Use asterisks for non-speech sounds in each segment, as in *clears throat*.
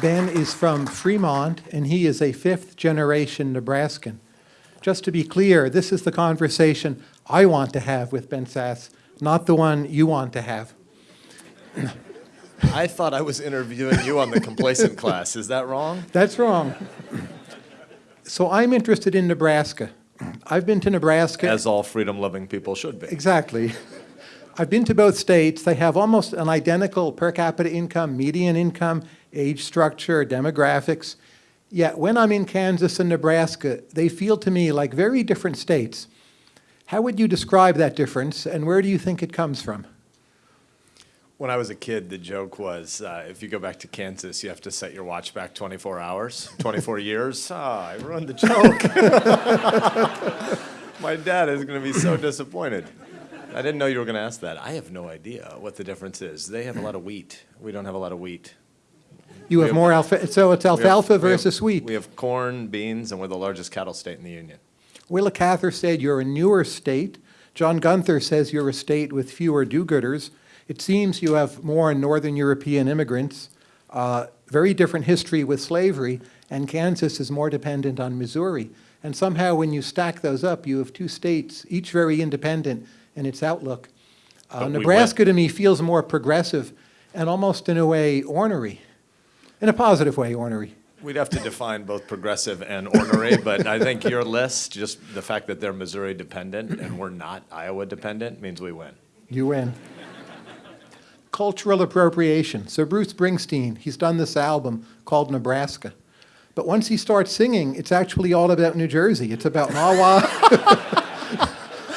Ben is from Fremont, and he is a fifth-generation Nebraskan. Just to be clear, this is the conversation I want to have with Ben Sasse, not the one you want to have. I thought I was interviewing you on the complacent class. Is that wrong? That's wrong. So I'm interested in Nebraska. I've been to Nebraska. As all freedom-loving people should be. Exactly. I've been to both states. They have almost an identical per capita income, median income, age structure, demographics. Yet when I'm in Kansas and Nebraska, they feel to me like very different states. How would you describe that difference, and where do you think it comes from? When I was a kid, the joke was, uh, if you go back to Kansas, you have to set your watch back 24 hours, 24 *laughs* years. Ah, I ruined the joke. *laughs* My dad is going to be so disappointed. I didn't know you were going to ask that. I have no idea what the difference is. They have a lot of wheat. We don't have a lot of wheat. You have more alfalfa, so it's We have- alfalfa we have- versus wheat. We have corn, beans, and we're the largest cattle state in the union. Willa Cather said you're a newer state. John Gunther says you're a state with fewer do-gooders. It seems you have more Northern European immigrants, uh, very different history with slavery, and Kansas is more dependent on Missouri. And somehow, when you stack those up, you have two states, each very independent in its outlook. Uh, But we Nebraska, to me, feels more progressive and almost, in a way, ornery. In a positive way, ornery. We'd have to define both progressive and ornery, but I think your list, just the fact that they're Missouri dependent and we're not Iowa dependent, means we win. You win. Cultural appropriation. So Bruce Springsteen, he's done this album called Nebraska. But once he starts singing, it's actually all about New Jersey. It's about Mahwah,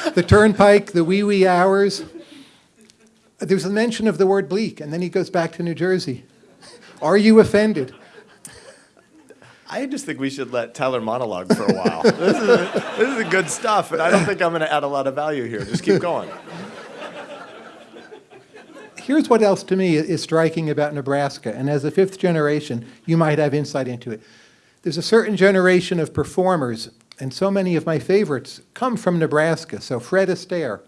*laughs* the turnpike, the wee wee hours. There's a mention of the word bleak, and then he goes back to New Jersey. Are you offended? I just think we should let Tyler monologue for a while. *laughs* This is, this is good stuff, and I don't think I'm going to add a lot of value here. Just keep going. Here's what else to me is striking about Nebraska, and as a fifth generation, you might have insight into it. There's a certain generation of performers, and so many of my favorites come from Nebraska. So Fred Astaire,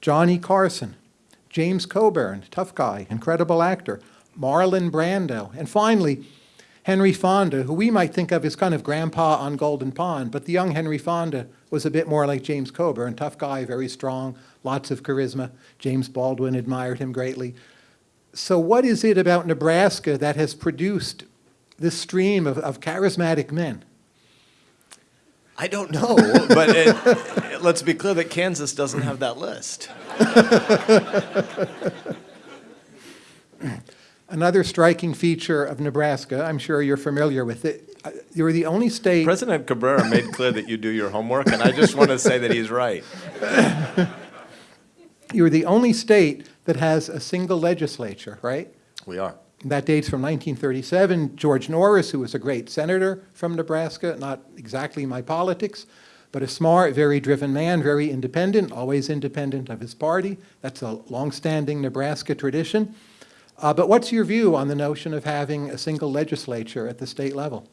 Johnny Carson, James Coburn, tough guy, incredible actor, Marlon Brando, and finally, Henry Fonda, who we might think of as kind of grandpa on Golden Pond, but the young Henry Fonda was a bit more like James Coburn, tough guy, very strong, lots of charisma. James Baldwin admired him greatly. So what is it about Nebraska that has produced this stream of, of charismatic men? I don't know, but it, *laughs* let's be clear that Kansas doesn't have that list. *laughs* Another striking feature of Nebraska, I'm sure you're familiar with it, uh, you're the only state President Cabrera made clear that you do your homework, and I just want to say that he's right. *laughs* You're the only state that has a single legislature, right? We are. That dates from 1937. George Norris, who was a great senator from Nebraska, not exactly my politics, but a smart, very driven man, very independent, always independent of his party. That's a longstanding Nebraska tradition. Uh, but what's your view on the notion of having a single legislature at the state level?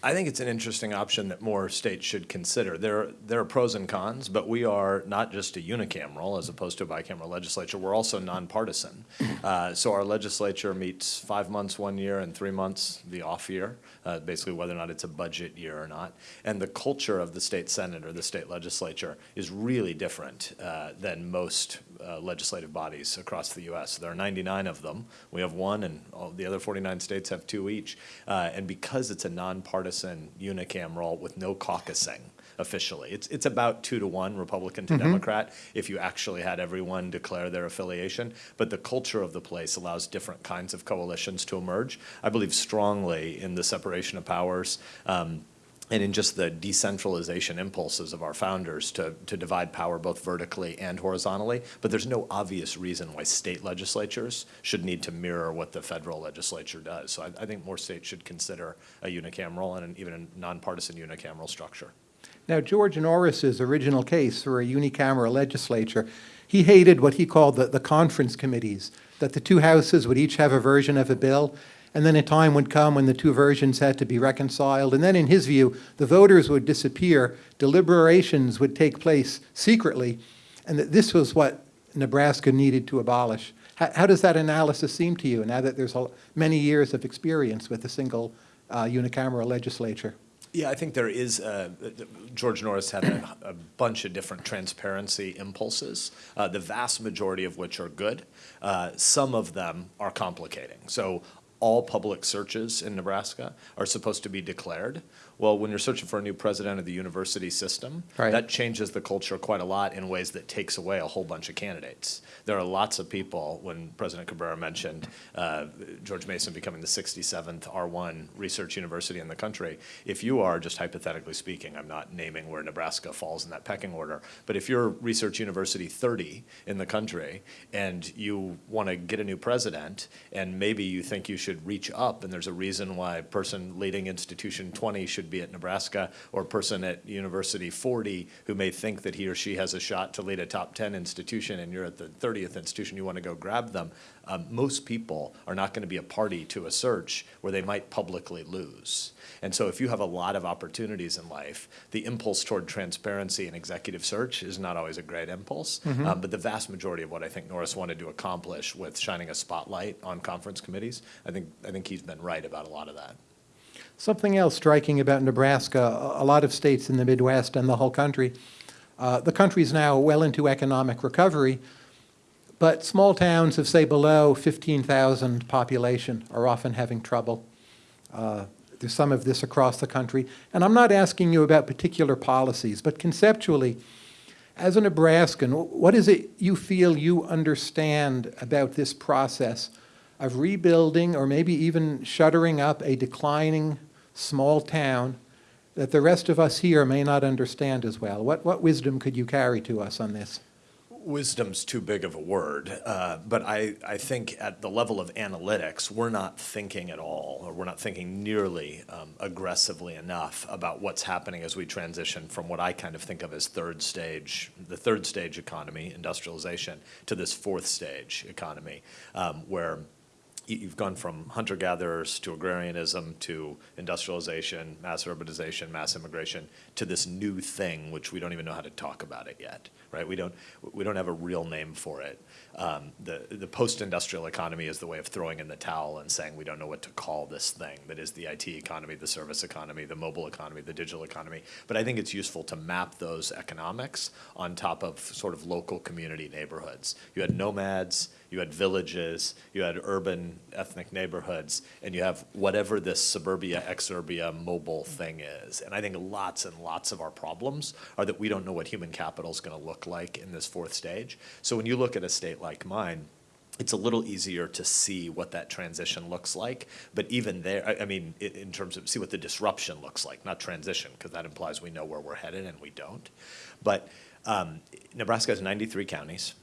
I think it's an interesting option that more states should consider. There, there are pros and cons, but we are not just a unicameral as opposed to a bicameral legislature. We're also nonpartisan. Uh, so our legislature meets five months one year and three months the off year, uh, basically whether or not it's a budget year or not. And the culture of the state senate or the state legislature is really different uh, than most uh, legislative bodies across the U.S. There are 99 of them. We have one, and all the other 49 states have two each. Uh, and because it's a nonpartisan unicameral with no caucusing officially, it's it's about two to one Republican to Democrat if you actually had everyone declare their affiliation. But the culture of the place allows different kinds of coalitions to emerge. I believe strongly in the separation of powers. Um, and in just the decentralization impulses of our founders to, to divide power both vertically and horizontally. But there's no obvious reason why state legislatures should need to mirror what the federal legislature does. So I, I think more states should consider a unicameral and an, even a nonpartisan unicameral structure. Now, George Norris's original case for a unicameral legislature, he hated what he called the, the conference committees, that the two houses would each have a version of a bill, and then a time would come when the two versions had to be reconciled, and then in his view, the voters would disappear, deliberations would take place secretly, and that this was what Nebraska needed to abolish. How, how does that analysis seem to you now that there's a, many years of experience with a single uh, unicameral legislature? Yeah, I think there is, George Norris had a, a bunch of different transparency impulses, uh, the vast majority of which are good. Uh, some of them are complicating. So all public searches in Nebraska are supposed to be declared. Well, when you're searching for a new president of the university system, Right. that changes the culture quite a lot in ways that takes away a whole bunch of candidates. There are lots of people, when President Cabrera mentioned uh, George Mason becoming the 67th R1 research university in the country, if you are, just hypothetically speaking, I'm not naming where Nebraska falls in that pecking order, but if you're Research University 30 in the country and you want to get a new president and maybe you think you should reach up and there's a reason why person leading institution 20 should be at Nebraska or a person at University 40 who may think that he or she has a shot to lead a top 10 institution and you're at the 30th institution, you want to go grab them. Um, most people are not going to be a party to a search where they might publicly lose. And so if you have a lot of opportunities in life, the impulse toward transparency and executive search is not always a great impulse. Um, but the vast majority of what I think Norris wanted to accomplish with shining a spotlight on conference committees, I think, I think he's been right about a lot of that. Something else striking about Nebraska, a lot of states in the Midwest and the whole country, uh, the is now well into economic recovery, but small towns of, say, below 15,000 population are often having trouble. Uh, There's some of this across the country. And I'm not asking you about particular policies, but conceptually, as a Nebraskan, what is it you feel you understand about this process of rebuilding or maybe even shuttering up a declining small town that the rest of us here may not understand as well? What, what wisdom could you carry to us on this? Wisdom's too big of a word, uh, but I, I think at the level of analytics, we're not thinking at all, or we're not thinking nearly um, aggressively enough about what's happening as we transition from what I kind of think of as third stage, the third stage economy, industrialization, to this fourth stage economy, um, where you've gone from hunter-gatherers to agrarianism to industrialization, mass urbanization, mass immigration, to this new thing, which we don't even know how to talk about it yet, right? We don't, we don't have a real name for it. Um, The, the post-industrial economy is the way of throwing in the towel and saying, we don't know what to call this thing that is the IT economy, the service economy, the mobile economy, the digital economy. But I think it's useful to map those economics on top of sort of local community neighborhoods. You had nomads, you had villages, you had urban ethnic neighborhoods, and you have whatever this suburbia, exurbia, mobile thing is. And I think lots and lots of our problems are that we don't know what human capital is going to look like in this fourth stage. So when you look at a state like mine, it's a little easier to see what that transition looks like. But even there, I, I mean, i- in terms of see what the disruption looks like, not transition, because that implies we know where we're headed and we don't. But um, Nebraska has 93 counties.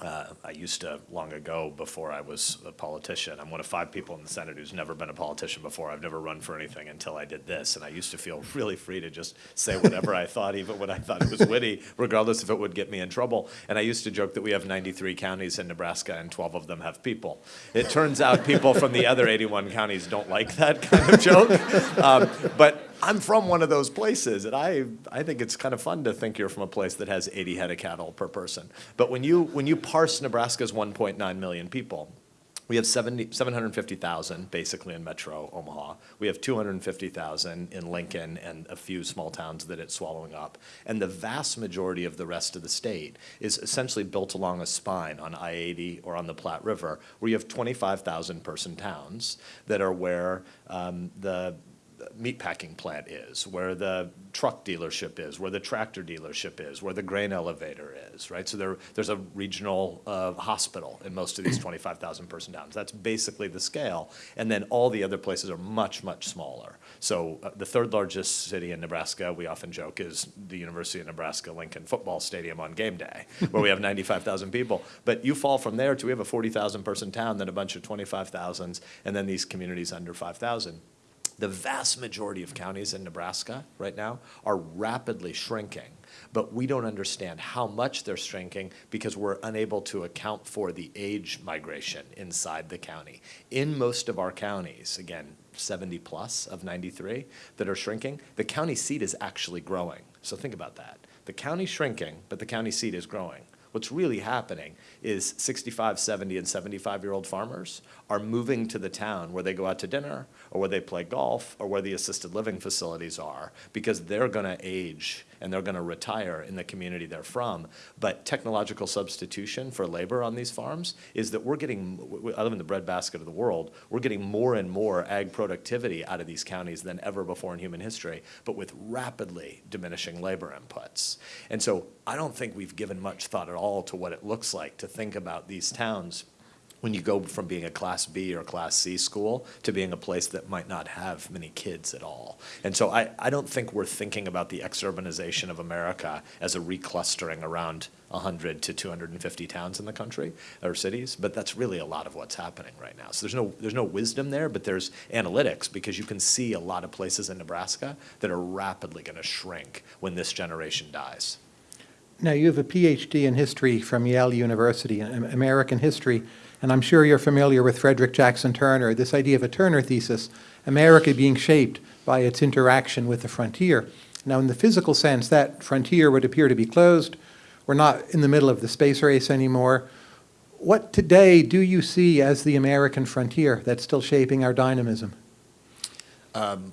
Uh, I used to, long ago, before I was a politician, I'm one of five people in the Senate who's never been a politician before. I've never run for anything until I did this, and I used to feel *laughs* really free to just say whatever I thought, even when I thought it was witty, regardless if it would get me in trouble. And I used to joke that we have 93 counties in Nebraska, and 12 of them have people. It turns out people from the other 81 counties don't like that kind of joke. *laughs* Um, but I'm from one of those places, and I, I think it's kind of fun to think you're from a place that has 80 head of cattle per person. But when you, when you parse Nebraska's 1.9 million people, we have 70, 750,000 basically in metro Omaha. We have 250,000 in Lincoln and a few small towns that it's swallowing up. And the vast majority of the rest of the state is essentially built along a spine on I-80 or on the Platte River, where you have 25,000 person towns that are where um, the meatpacking plant is, where the truck dealership is, where the tractor dealership is, where the grain elevator is, right? So there, there's a regional uh, hospital in most of these *clears throat* 25,000 person towns. That's basically the scale. And then all the other places are much, much smaller. So uh, the third largest city in Nebraska, we often joke, is the University of Nebraska Lincoln Football Stadium on game day, where we have *laughs* 95,000 people. But you fall from there to we have a 40,000 person town, then a bunch of 25,000s, and then these communities under 5,000. The vast majority of counties in Nebraska right now are rapidly shrinking, but we don't understand how much they're shrinking because we're unable to account for the age migration inside the county. In most of our counties, again, 70 plus of 93 that are shrinking, the county seat is actually growing. So think about that. The county's shrinking, but the county seat is growing. What's really happening is 65, 70, and 75-year-old farmers are moving to the town where they go out to dinner, or where they play golf, or where the assisted living facilities are, because they're going to age and they're going to retire in the community they're from. But technological substitution for labor on these farms is that we're getting, I live in the breadbasket of the world, we're getting more and more ag productivity out of these counties than ever before in human history, but with rapidly diminishing labor inputs. And so I don't think we've given much thought at all to what it looks like to think about these towns when you go from being a Class B or Class C school to being a place that might not have many kids at all. And so I, I don't think we're thinking about the exurbanization of America as a reclustering around 100 to 250 towns in the country or cities, but that's really a lot of what's happening right now. So there's no, there's no wisdom there, but there's analytics because you can see a lot of places in Nebraska that are rapidly going to shrink when this generation dies. Now, you have a PhD in history from Yale University, in American history, and I'm sure you're familiar with Frederick Jackson Turner, this idea of a Turner thesis, America being shaped by its interaction with the frontier. Now, in the physical sense, that frontier would appear to be closed. We're not in the middle of the space race anymore. What today do you see as the American frontier that's still shaping our dynamism? Um,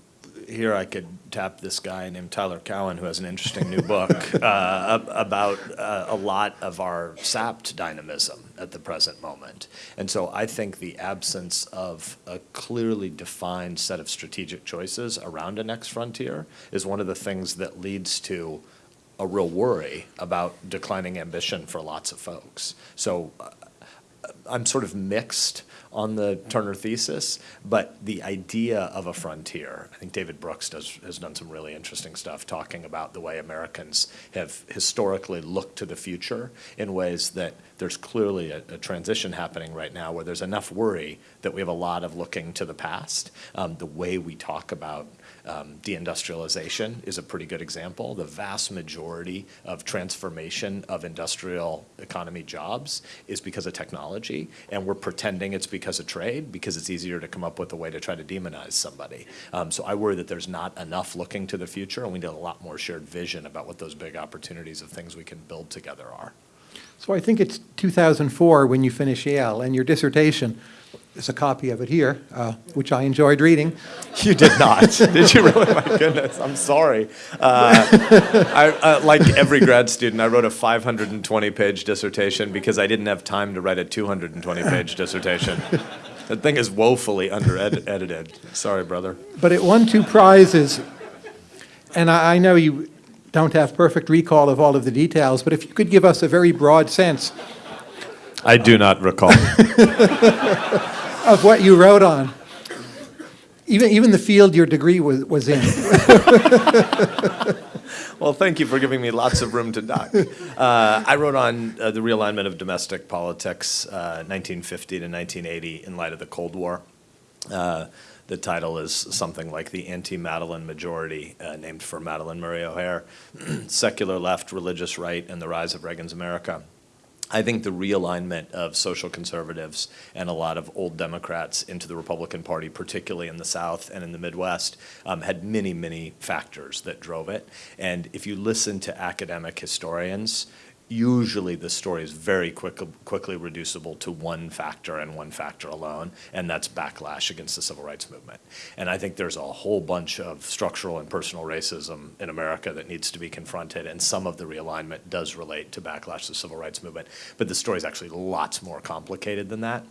here I could tap this guy named Tyler Cowen, who has an interesting new book *laughs* uh, about uh, a lot of our sapped dynamism at the present moment. And so I think the absence of a clearly defined set of strategic choices around a next frontier is one of the things that leads to a real worry about declining ambition for lots of folks. So uh, I'm sort of mixed on the Turner thesis, but the idea of a frontier, I think David Brooks does, has done some really interesting stuff talking about the way Americans have historically looked to the future in ways that there's clearly a, a transition happening right now where there's enough worry that we have a lot of looking to the past. Um, the way we talk about um, deindustrialization is a pretty good example. The vast majority of transformation of industrial economy jobs is because of technology, and we're pretending it's because of trade because it's easier to come up with a way to try to demonize somebody. Um, so I worry that there's not enough looking to the future, and we need a lot more shared vision about what those big opportunities of things we can build together are. So I think it's 2004 when you finish Yale, and your dissertation, there's a copy of it here, uh, which I enjoyed reading. *laughs* You did not, *laughs* did you really? My goodness, I'm sorry. Uh, I, uh, like every grad student, I wrote a 520-page dissertation because I didn't have time to write a 220-page dissertation. That thing is woefully under-edited. Sorry, brother. But it won two prizes, and I, I know you don't have perfect recall of all of the details, but if you could give us a very broad sense I do not recall. *laughs* of what you wrote on, even, even the field your degree was, was in. *laughs* Well, thank you for giving me lots of room to duck. Uh, I wrote on uh, the realignment of domestic politics, uh, 1950 to 1980, in light of the Cold War. Uh, the title is something like the anti-Madalyn majority, uh, named for Madalyn Murray O'Hair, *clears throat* secular left, religious right, and the rise of Reagan's America. I think the realignment of social conservatives and a lot of old Democrats into the Republican Party, particularly in the South and in the Midwest, um, had many, many factors that drove it. And if you listen to academic historians, usually the story is very quick, quickly reducible to one factor and one factor alone, and that's backlash against the civil rights movement. And I think there's a whole bunch of structural and personal racism in America that needs to be confronted, and some of the realignment does relate to backlash to the civil rights movement. But the story is actually lots more complicated than that.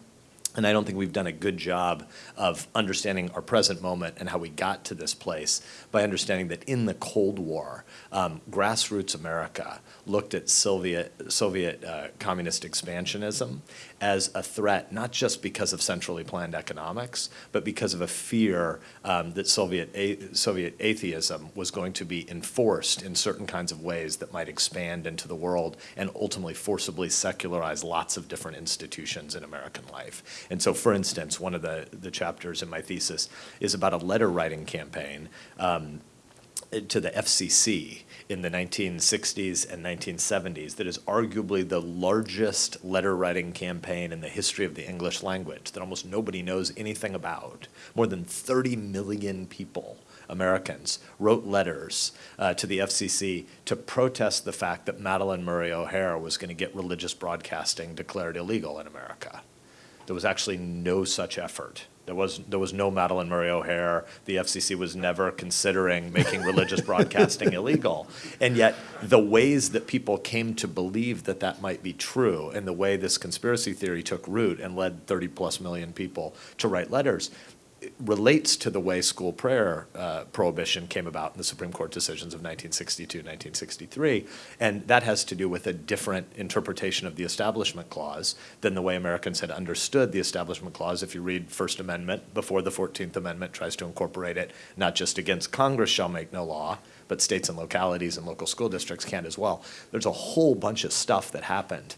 And I don't think we've done a good job of understanding our present moment and how we got to this place by understanding that in the Cold War, um, grassroots America looked at Soviet, Soviet uh, communist expansionism as a threat, not just because of centrally planned economics, but because of a fear um, that Soviet, a Soviet atheism was going to be enforced in certain kinds of ways that might expand into the world and ultimately forcibly secularize lots of different institutions in American life. And so, for instance, one of the, the chapters in my thesis is about a letter writing campaign um, to the FCC in the 1960s and 1970s that is arguably the largest letter writing campaign in the history of the English language that almost nobody knows anything about. More than 30 million people Americans wrote letters uh, to the FCC to protest the fact that Madalyn Murray O'Hair was going to get religious broadcasting declared illegal in America. There was actually no such effort. There was, there was no Madalyn Murray O'Hair. The FCC was never considering making religious broadcasting *laughs* illegal. And yet, the ways that people came to believe that that might be true, and the way this conspiracy theory took root and led 30 plus million people to write letters, relates to the way school prayer uh, prohibition came about in the Supreme Court decisions of 1962, 1963. And that has to do with a different interpretation of the Establishment Clause than the way Americans had understood the Establishment Clause. If you read First Amendment before the 14th Amendment tries to incorporate it, not just against Congress shall make no law, but states and localities and local school districts can as well. There's a whole bunch of stuff that happened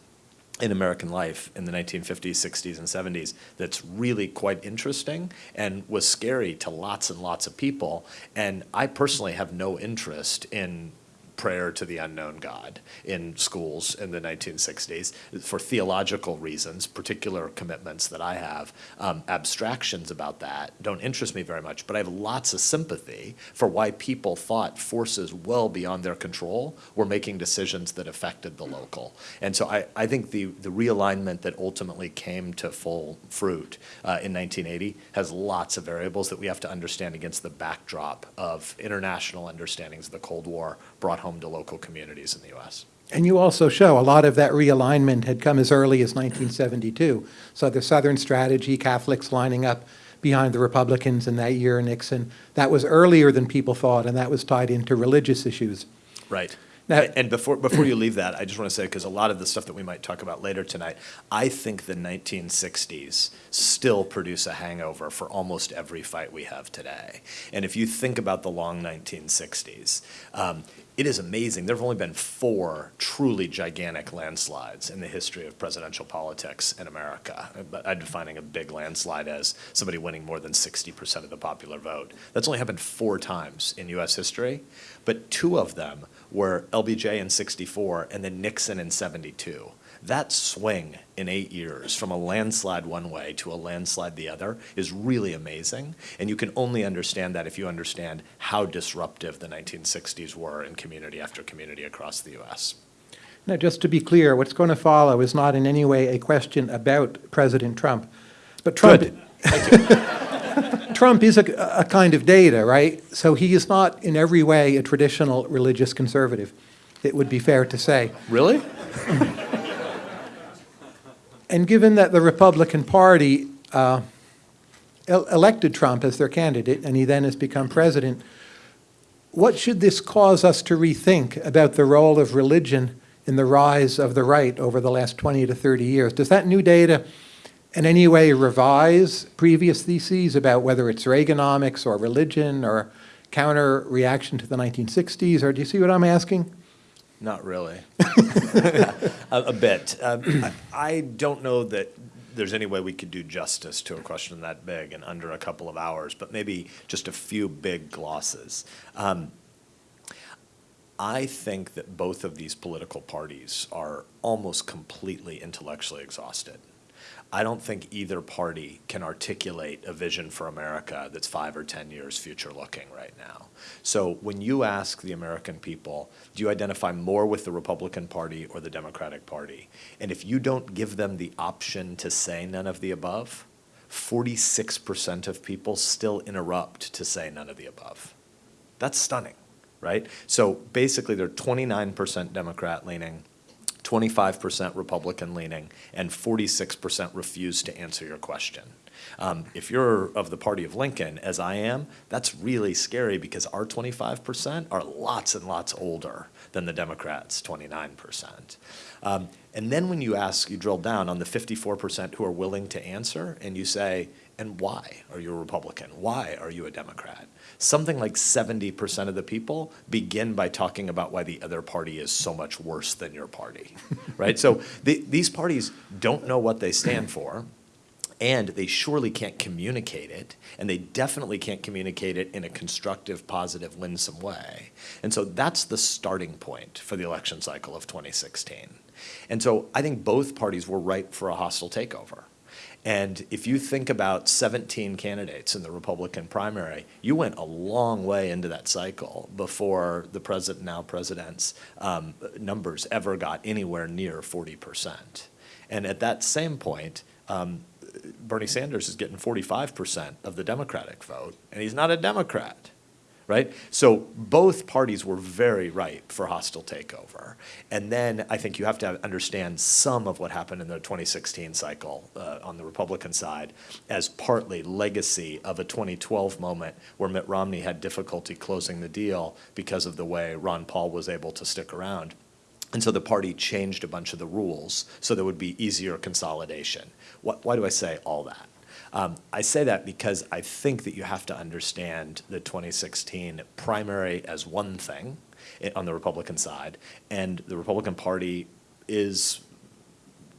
in American life in the 1950s, 60s, and 70s that's really quite interesting and was scary to lots and lots of people. And I personally have no interest in prayer to the unknown God in schools in the 1960s for theological reasons, particular commitments that I have. Um, abstractions about that don't interest me very much, but I have lots of sympathy for why people thought forces well beyond their control were making decisions that affected the local. And so I, I think the, the realignment that ultimately came to full fruit uh, in 1980 has lots of variables that we have to understand against the backdrop of international understandings of the Cold War brought home to local communities in the U.S. And you also show a lot of that realignment had come as early as 1972. So the Southern strategy, Catholics lining up behind the Republicans in that year, Nixon, that was earlier than people thought, and that was tied into religious issues. Right. Now- And before, before you leave that, I just want to say, because a lot of the stuff that we might talk about later tonight, I think the 1960s still produce a hangover for almost every fight we have today. And if you think about the long 1960s, um, it is amazing. There have only been four truly gigantic landslides in the history of presidential politics in America. But I'm defining a big landslide as somebody winning more than 60% of the popular vote. That's only happened four times in U.S. history, but two of them were LBJ in 64 and then Nixon in 72. That swing in eight years from a landslide one way to a landslide the other is really amazing. And you can only understand that if you understand how disruptive the 1960s were in community after community across the U.S. Now, just to be clear, what's going to follow is not in any way a question about President Trump. But Trump, Good. *laughs* Thank you. Trump is a, a kind of data, right? So he is not in every way a traditional religious conservative, it would be fair to say. Really? *laughs* And given that the Republican Party uh, el- elected Trump as their candidate, and he then has become president, what should this cause us to rethink about the role of religion in the rise of the right over the last 20 to 30 years? Does that new data in any way revise previous theses about whether it's Reaganomics or religion or counter reaction to the 1960s? Or do you see what I'm asking? Not really. *laughs* *laughs* a, a bit. Um, I, I don't know that there's any way we could do justice to a question that big in under a couple of hours, but maybe just a few big glosses. Um, I think that both of these political parties are almost completely intellectually exhausted. I don't think either party can articulate a vision for America that's five or 10 years future looking right now. So when you ask the American people, do you identify more with the Republican Party or the Democratic Party? And if you don't give them the option to say none of the above, 46% of people still interrupt to say none of the above. That's stunning, right? So basically, they're 29% Democrat leaning, 25% Republican leaning, and 46% refuse to answer your question. Um, if you're of the party of Lincoln, as I am, that's really scary because our 25% are lots and lots older than the Democrats' 29%. Um, and then when you ask, you drill down on the 54% who are willing to answer, and you say, and why are you a Republican? Why are you a Democrat? Something like 70% of the people begin by talking about why the other party is so much worse than your party, *laughs* right? So the, these parties don't know what they stand for, and they surely can't communicate it, and they definitely can't communicate it in a constructive, positive, winsome way. And so that's the starting point for the election cycle of 2016. And so I think both parties were ripe for a hostile takeover. And if you think about 17 candidates in the Republican primary, you went a long way into that cycle before the president, now president's, um, numbers ever got anywhere near 40%. And at that same point, um, Bernie Sanders is getting 45% of the Democratic vote, and he's not a Democrat right? So both parties were very ripe for hostile takeover. And then I think you have to understand some of what happened in the 2016 cycle uh, on the Republican side as partly legacy of a 2012 moment where Mitt Romney had difficulty closing the deal because of the way Ron Paul was able to stick around. And so the party changed a bunch of the rules so there would be easier consolidation. What, why do I say all that? Um, I say that because I think that you have to understand the 2016 primary as one thing on the Republican side, and the Republican Party is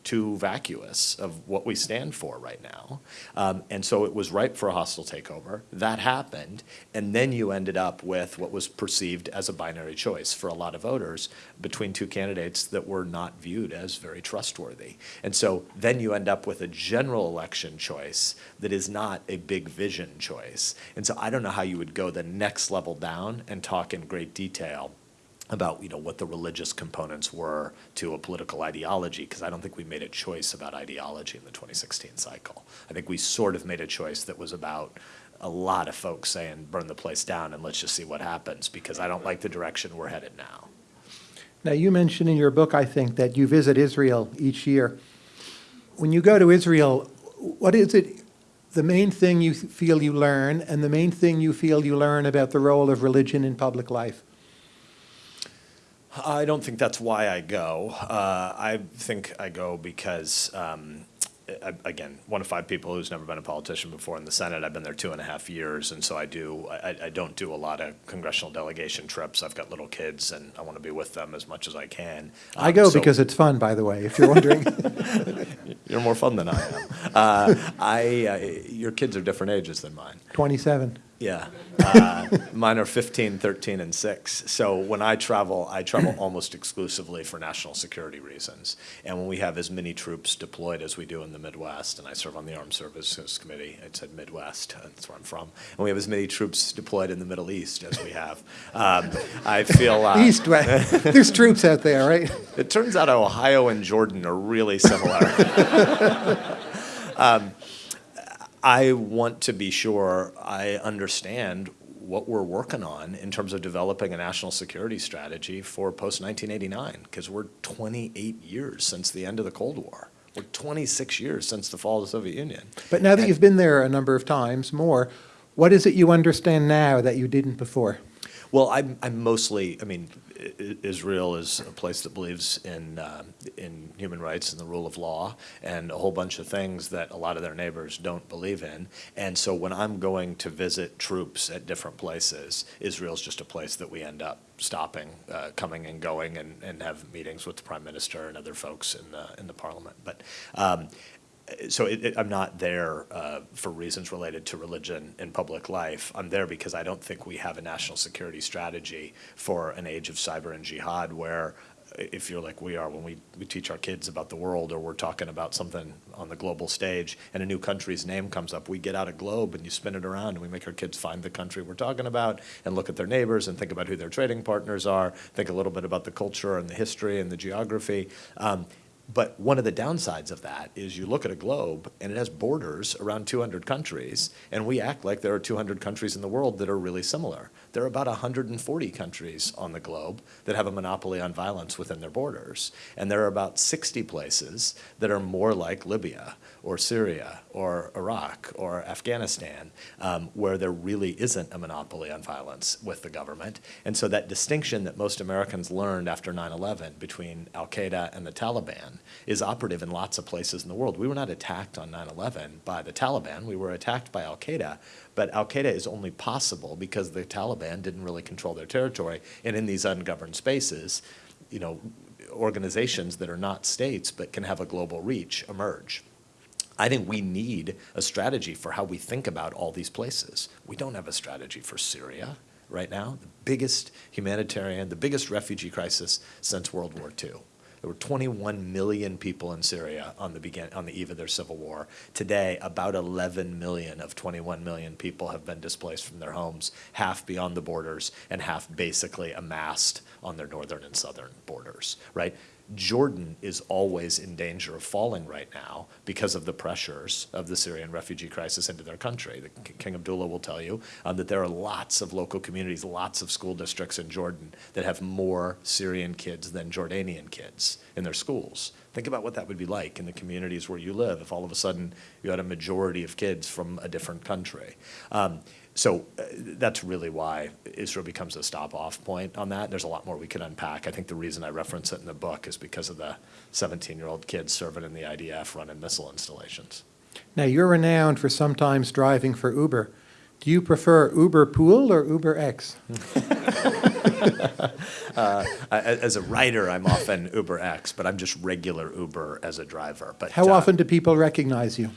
too vacuous of what we stand for right now. Um, and so it was ripe for a hostile takeover. That happened. And then you ended up with what was perceived as a binary choice for a lot of voters between two candidates that were not viewed as very trustworthy. And so then you end up with a general election choice that is not a big vision choice. And so I don't know how you would go the next level down and talk in great detail about, you know, what the religious components were to a political ideology, because I don't think we made a choice about ideology in the 2016 cycle. I think we sort of made a choice that was about a lot of folks saying, burn the place down and let's just see what happens, because I don't like the direction we're headed now. Now, you mentioned in your book, I think, that you visit Israel each year. When you go to Israel, what is it, the main thing you feel you learn, and the main thing you feel you learn about the role of religion in public life? I don't think that's why I go. Uh, I think I go because, um, I- again, one of five people who's never been a politician before in the Senate. I've been there two and a half years, and so I do. I, I don't do a lot of congressional delegation trips. I've got little kids, and I want to be with them as much as I can. I Um, go so- because it's fun, by the way, if you're wondering. *laughs* *laughs* you're more fun than I am. Uh, I, uh, your kids are different ages than mine. 27. Yeah. Uh, *laughs* mine are 15, 13, and 6. So when I travel, I travel *clears throat* almost exclusively for national security reasons. And when we have as many troops deployed as we do in the Midwest, and I serve on the Armed Services Committee, it said Midwest, that's where I'm from, and we have as many troops deployed in the Middle East as we have, um, I feel. Uh, *laughs* East, West. *laughs* There's troops out there, right? it turns out Ohio and Jordan are really similar. um, I want to be sure I understand what we're working on in terms of developing a national security strategy for post 1989, because we're 28 years since the end of the Cold War. We're 26 years since the fall of the Soviet Union. But now that And- you've been there a number of times, more, what is it you understand now that you didn't before? Well, I'm, I'm mostly, I mean, Israel is a place that believes in, uh, in human rights and the rule of law and a whole bunch of things that a lot of their neighbors don't believe in. And so when I'm going to visit troops at different places, Israel's just a place that we end up stopping, uh, coming and going and, and have meetings with the prime minister and other folks in the, in the parliament. But um, so it, it, I'm not there uh, for reasons related to religion in public life. I'm there because I don't think we have a national security strategy for an age of cyber and jihad where uh, if you're like we are when we, we teach our kids about the world or we're talking about something on the global stage and a new country's name comes up, we get out a globe and you spin it around and we make our kids find the country we're talking about and look at their neighbors and think about who their trading partners are, think a little bit about the culture and the history and the geography. Um, but one of the downsides of that is you look at a globe and it has borders around 200 countries, and we act like there are 200 countries in the world that are really similar. There are about 140 countries on the globe that have a monopoly on violence within their borders, and there are about 60 places that are more like Libya or Syria or Iraq or Afghanistan, um, where there really isn't a monopoly on violence with the government. And so that distinction that most Americans learned after 9/11 between Al Qaeda and the Taliban is operative in lots of places in the world. We were not attacked on 9/11 by the Taliban. We were attacked by Al Qaeda. But Al Qaeda is only possible because the Taliban didn't really control their territory. And in these ungoverned spaces, you know, organizations that are not states but can have a global reach emerge. I think we need a strategy for how we think about all these places. We don't have a strategy for Syria right now, the biggest humanitarian, the biggest refugee crisis since World War II. There were 21 million people in Syria on the begin, on the eve of their civil war. Today, about 11 million of 21 million people have been displaced from their homes, half beyond the borders and half basically amassed on their northern and southern borders, right? Jordan is always in danger of falling right now because of the pressures of the Syrian refugee crisis into their country. The King Abdullah will tell you um, that there are lots of local communities, lots of school districts in Jordan that have more Syrian kids than Jordanian kids in their schools. Think about what that would be like in the communities where you live if all of a sudden you had a majority of kids from a different country. Um, so uh, that's really why Israel becomes a stop-off point on that. There's a lot more we could unpack. I think the reason I reference it in the book is because of the 17-year-old kids serving in the IDF running missile installations. Now, you're renowned for sometimes driving for Uber. Do you prefer Uber Pool or Uber X? *laughs* Uh, as a writer, I'm often Uber X, but I'm just regular Uber as a driver. But How uh, often do people recognize you?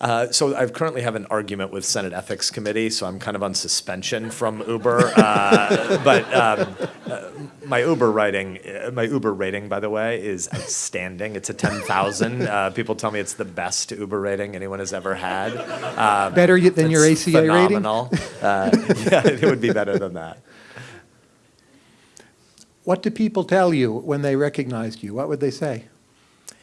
Uh, so I currently have an argument with Senate Ethics Committee, so I'm kind of on suspension from Uber. Uh, *laughs* but um, uh, my Uber writing, uh, my Uber rating, by the way, is outstanding. It's a 10,000. Uh, people tell me it's the best Uber rating anyone has ever had. Uh, Better than your ACA rating? phenomenal. Uh, *laughs* yeah, it would be better than that. What do people tell you when they recognized you? What would they say?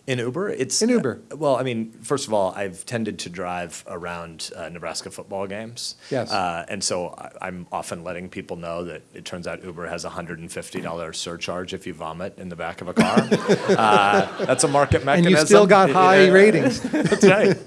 In Uber, it's In Uber. uh, well, I mean, first of all, I've tended to drive around uh, Nebraska football games. Yes. Uh, and so I, I'm often letting people know that it turns out Uber has a hundred and fifty dollar surcharge if you vomit in the back of a car. *laughs* uh, that's a market mechanism. And you still got high ratings. *laughs* That's right.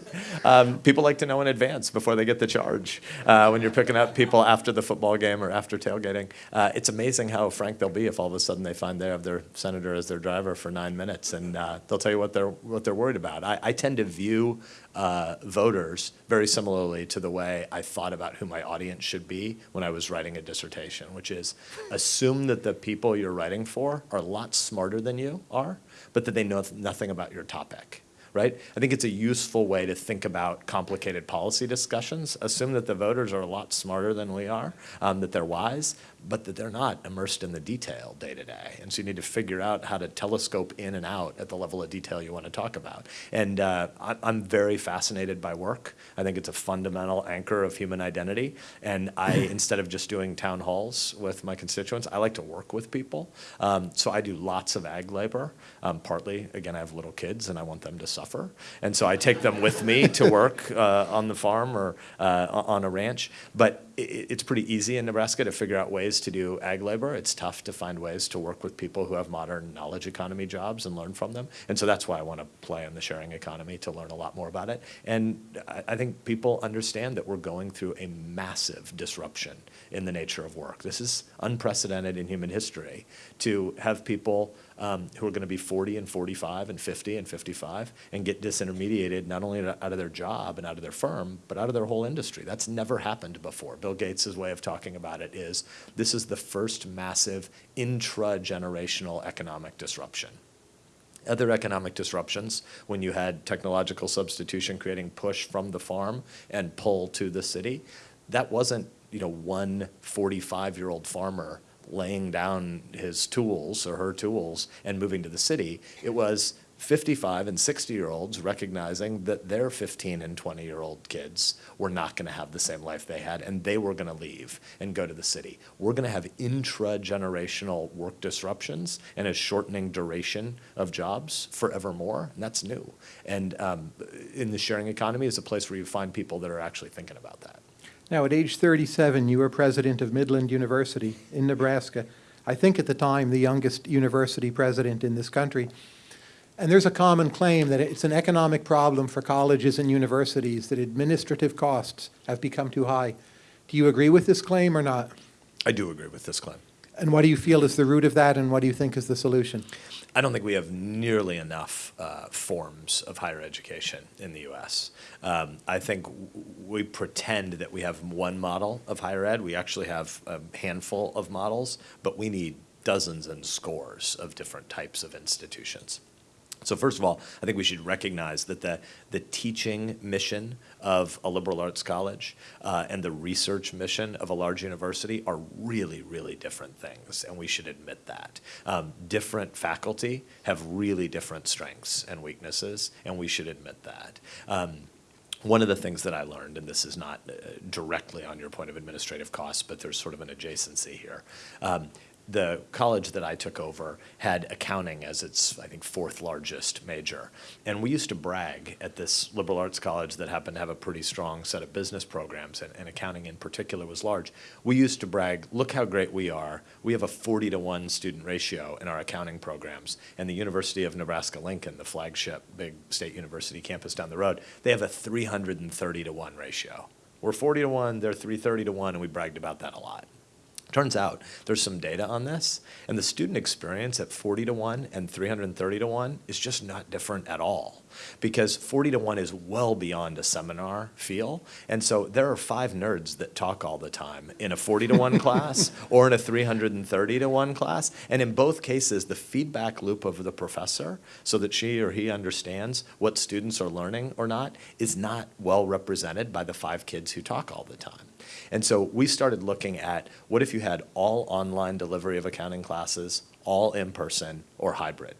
Um, people like to know in advance before they get the charge uh, when you're picking up people after the football game or after tailgating. Uh, it's amazing how frank they'll be if all of a sudden they find they have their senator as their driver for nine minutes, and uh, they'll tell you what they're what they're worried about. I, I tend to view uh, voters very similarly to the way I thought about who my audience should be when I was writing a dissertation, which is assume that the people you're writing for are a lot smarter than you are, but that they know nothing about your topic right? I think it's a useful way to think about complicated policy discussions. Assume that the voters are a lot smarter than we are, um, that they're wise, but that they're not immersed in the detail day to day. And so you need to figure out how to telescope in and out at the level of detail you want to talk about. And uh, I, I'm very fascinated by work. I think it's a fundamental anchor of human identity. And I, *laughs* instead of just doing town halls with my constituents, I like to work with people. Um, so I do lots of ag labor. Um, partly, again, I have little kids and I want them to suffer. And so I take them with me to work uh, on the farm or uh, on a ranch. But it's pretty easy in Nebraska to figure out ways to do ag labor. It's tough to find ways to work with people who have modern knowledge economy jobs and learn from them. And so that's why I want to play in the sharing economy to learn a lot more about it. And I, think people understand that we're going through a massive disruption in the nature of work. This is unprecedented in human history to have people um, who are going to be 40 and 45 and 50 and 55 and get disintermediated not only out of their job and out of their firm, but out of their whole industry. That's never happened before. Bill Gates' way of talking about it is this is the first massive intra-generational economic disruption other economic disruptions when you had technological substitution creating push from the farm and pull to the city that wasn't you know one 45 year old farmer laying down his tools or her tools and moving to the city it was 55 and 60 year olds recognizing that their 15 and 20 year old kids were not going to have the same life they had and they were going to leave and go to the city. We're going to have intra generational work disruptions and a shortening duration of jobs forevermore, and that's new. And um, in the sharing economy is a place where you find people that are actually thinking about that. Now, at age 37, you were president of Midland University in Nebraska. I think at the time, the youngest university president in this country. And there's a common claim that it's an economic problem for colleges and universities, that administrative costs have become too high. Do you agree with this claim or not? I do agree with this claim. And what do you feel is the root of that, and what do you think is the solution? I don't think we have nearly enough uh, forms of higher education in the U.S. Um, I think we pretend that we have one model of higher ed. We actually have a handful of models, but we need dozens and scores of different types of institutions. So first of all, I think we should recognize that the, the teaching mission of a liberal arts college uh, and the research mission of a large university are really, really different things, and we should admit that. Um, different faculty have really different strengths and weaknesses, and we should admit that. Um, one of the things that I learned, and this is not uh, directly on your point of administrative costs, but there's sort of an adjacency here. Um, the college that I took over had accounting as its, I think, fourth largest major. And we used to brag at this liberal arts college that happened to have a pretty strong set of business programs, and, and accounting in particular was large. We used to brag, look how great we are. We have a 40 to 1 student ratio in our accounting programs. And the University of Nebraska Lincoln, the flagship big state university campus down the road, they have a 330 to 1 ratio. We're 40 to 1, they're 330 to 1, and we bragged about that a lot. Turns out there's some data on this, and the student experience at 40 to 1 and 330 to 1 is just not different at all. Because 40 to 1 is well beyond a seminar feel. And so there are five nerds that talk all the time in a 40 to 1 *laughs* class or in a 330 to 1 class. And in both cases, the feedback loop of the professor, so that she or he understands what students are learning or not, is not well represented by the five kids who talk all the time. And so we started looking at what if you had all online delivery of accounting classes, all in person, or hybrid?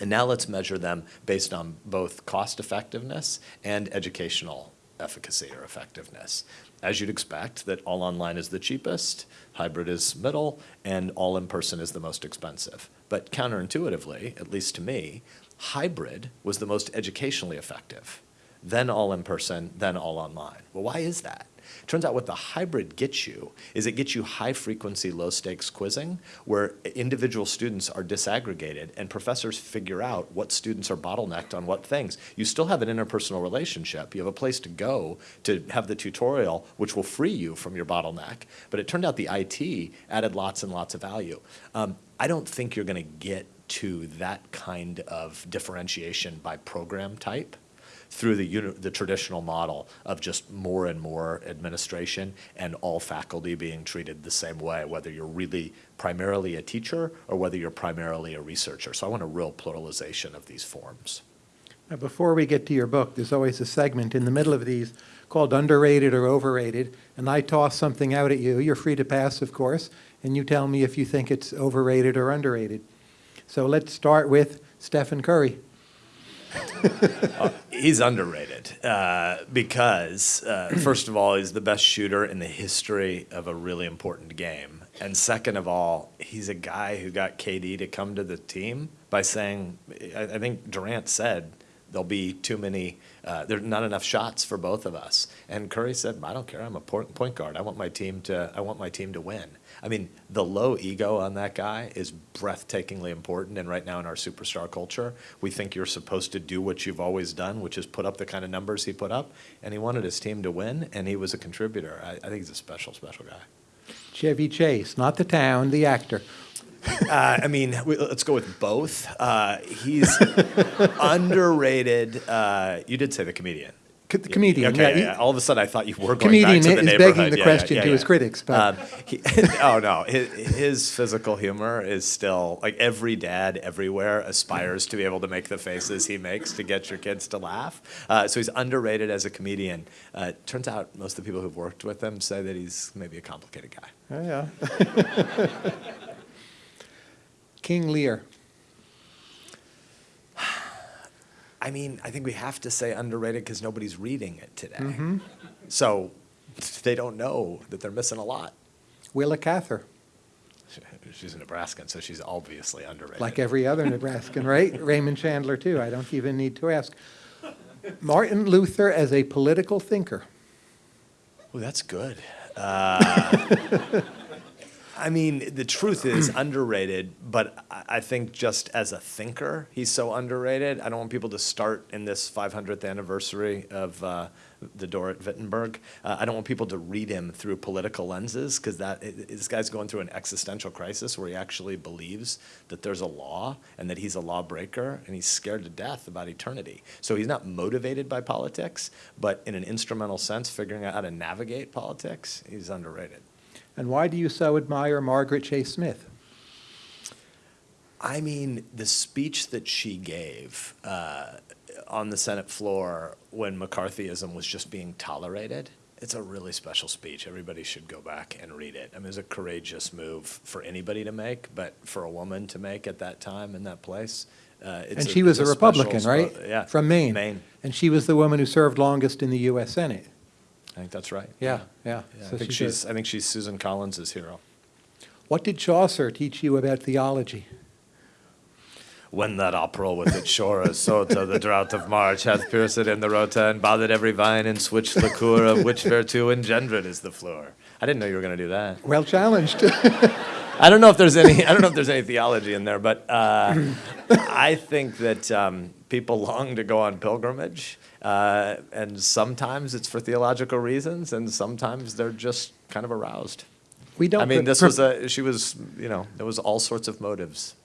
And now let's measure them based on both cost effectiveness and educational efficacy or effectiveness. As you'd expect, that all online is the cheapest, hybrid is middle, and all in person is the most expensive. But counterintuitively, at least to me, hybrid was the most educationally effective, then all in person, then all online. Well, why is that? Turns out what the hybrid gets you is it gets you high frequency, low stakes quizzing where individual students are disaggregated and professors figure out what students are bottlenecked on what things. You still have an interpersonal relationship. You have a place to go to have the tutorial, which will free you from your bottleneck. But it turned out the IT added lots and lots of value. Um, I don't think you're going to get to that kind of differentiation by program type through the, the traditional model of just more and more administration and all faculty being treated the same way, whether you're really primarily a teacher or whether you're primarily a researcher. So I want a real pluralization of these forms. Now, before we get to your book, there's always a segment in the middle of these called underrated or overrated, and I toss something out at you. You're free to pass, of course, and you tell me if you think it's overrated or underrated. So let's start with Stephen Curry. *laughs* He's underrated uh, because, uh, first of all, he's the best shooter in the history of a really important game. And second of all, he's a guy who got KD to come to the team by saying, I, I think Durant said, there'll be too many, uh, there's not enough shots for both of us. And Curry said, I don't care, I'm a point guard. I want my team to, I want my team to win. I mean, the low ego on that guy is breathtakingly important. And right now in our superstar culture, we think you're supposed to do what you've always done, which is put up the kind of numbers he put up. And he wanted his team to win, and he was a contributor. I, I think he's a special, special guy. Chevy Chase, not the town, the actor. Uh, I mean, we, let's go with both. Uh, he's *laughs* underrated. Uh, you did say the comedian. Co- the comedian, Okay, yeah, yeah, he-. All of a sudden, I thought you were going Comedian back to the is begging the Yeah, question to his critics, but- Um, he, *laughs* oh no, his, his physical humor is still like every dad everywhere aspires to be able to make the faces he makes to get your kids to laugh. Uh, so he's underrated as a comedian. Uh, turns out most of the people who've worked with him say that he's maybe a complicated guy. Oh, yeah. *laughs* King Lear. I mean, I think we have to say underrated because nobody's reading it today. Mm-hmm. So they don't know that they're missing a lot. Willa Cather, *laughs* She's a Nebraskan, so she's obviously underrated. like every other Nebraskan, right? *laughs* Raymond Chandler, too. I don't even need to ask. Martin Luther as a political thinker. Oh, that's good. Uh, *laughs* I mean, the truth is *clears throat* underrated, but I think just as a thinker, he's so underrated. I don't want people to start in this 500th anniversary of uh, the door at Wittenberg. Uh, I don't want people to read him through political lenses because that this guy's going through an existential crisis where he actually believes that there's a law and that he's a lawbreaker and he's scared to death about eternity. So he's not motivated by politics, but in an instrumental sense, figuring out how to navigate politics, he's underrated. And why do you so admire Margaret Chase Smith? I mean, the speech that she gave uh, on the Senate floor when McCarthyism was just being tolerated, it's a really special speech. Everybody should go back and read it. I mean, it was a courageous move for anybody to make, but for a woman to make at that time in that place. Uh, it's And she was it's a special Republican, right? Yeah. From Maine. Maine. And she was the woman who served longest in the U.S. Senate. I think that's right. Yeah, yeah. Yeah, So I think she's a- she's, I think she's Susan Collins's hero. What did Chaucer teach you about theology? When that opera with its shore of sota, the drought of March hath pierced in the rota and bothered every vine in switch liqueur of which *laughs* vertu engendered is the floor. I didn't know you were going to do that. Well challenged. *laughs* I don't know if there's any. I don't know if there's any theology in there, but uh, I think that um, people long to go on pilgrimage, uh, and sometimes it's for theological reasons, and sometimes they're just kind of aroused. We don't. I mean, this was a. She was. You know, there was all sorts of motives.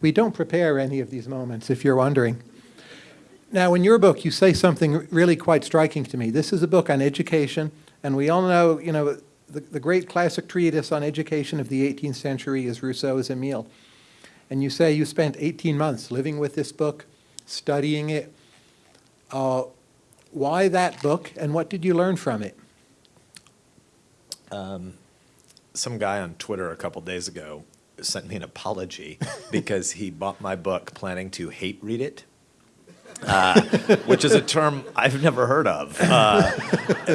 We don't prepare any of these moments, if you're wondering. Now, in your book, you say something really quite striking to me. This is a book on education, and we all know, you know, the, the great classic treatise on education of the 18th century is Rousseau's Emile. And you say you spent 18 months living with this book, studying it. Uh, why that book, and what did you learn from it? some guy on Twitter a couple days ago sent me an apology *laughs* because he bought my book planning to hate read it. Uh, which is a term I've never heard of. Uh,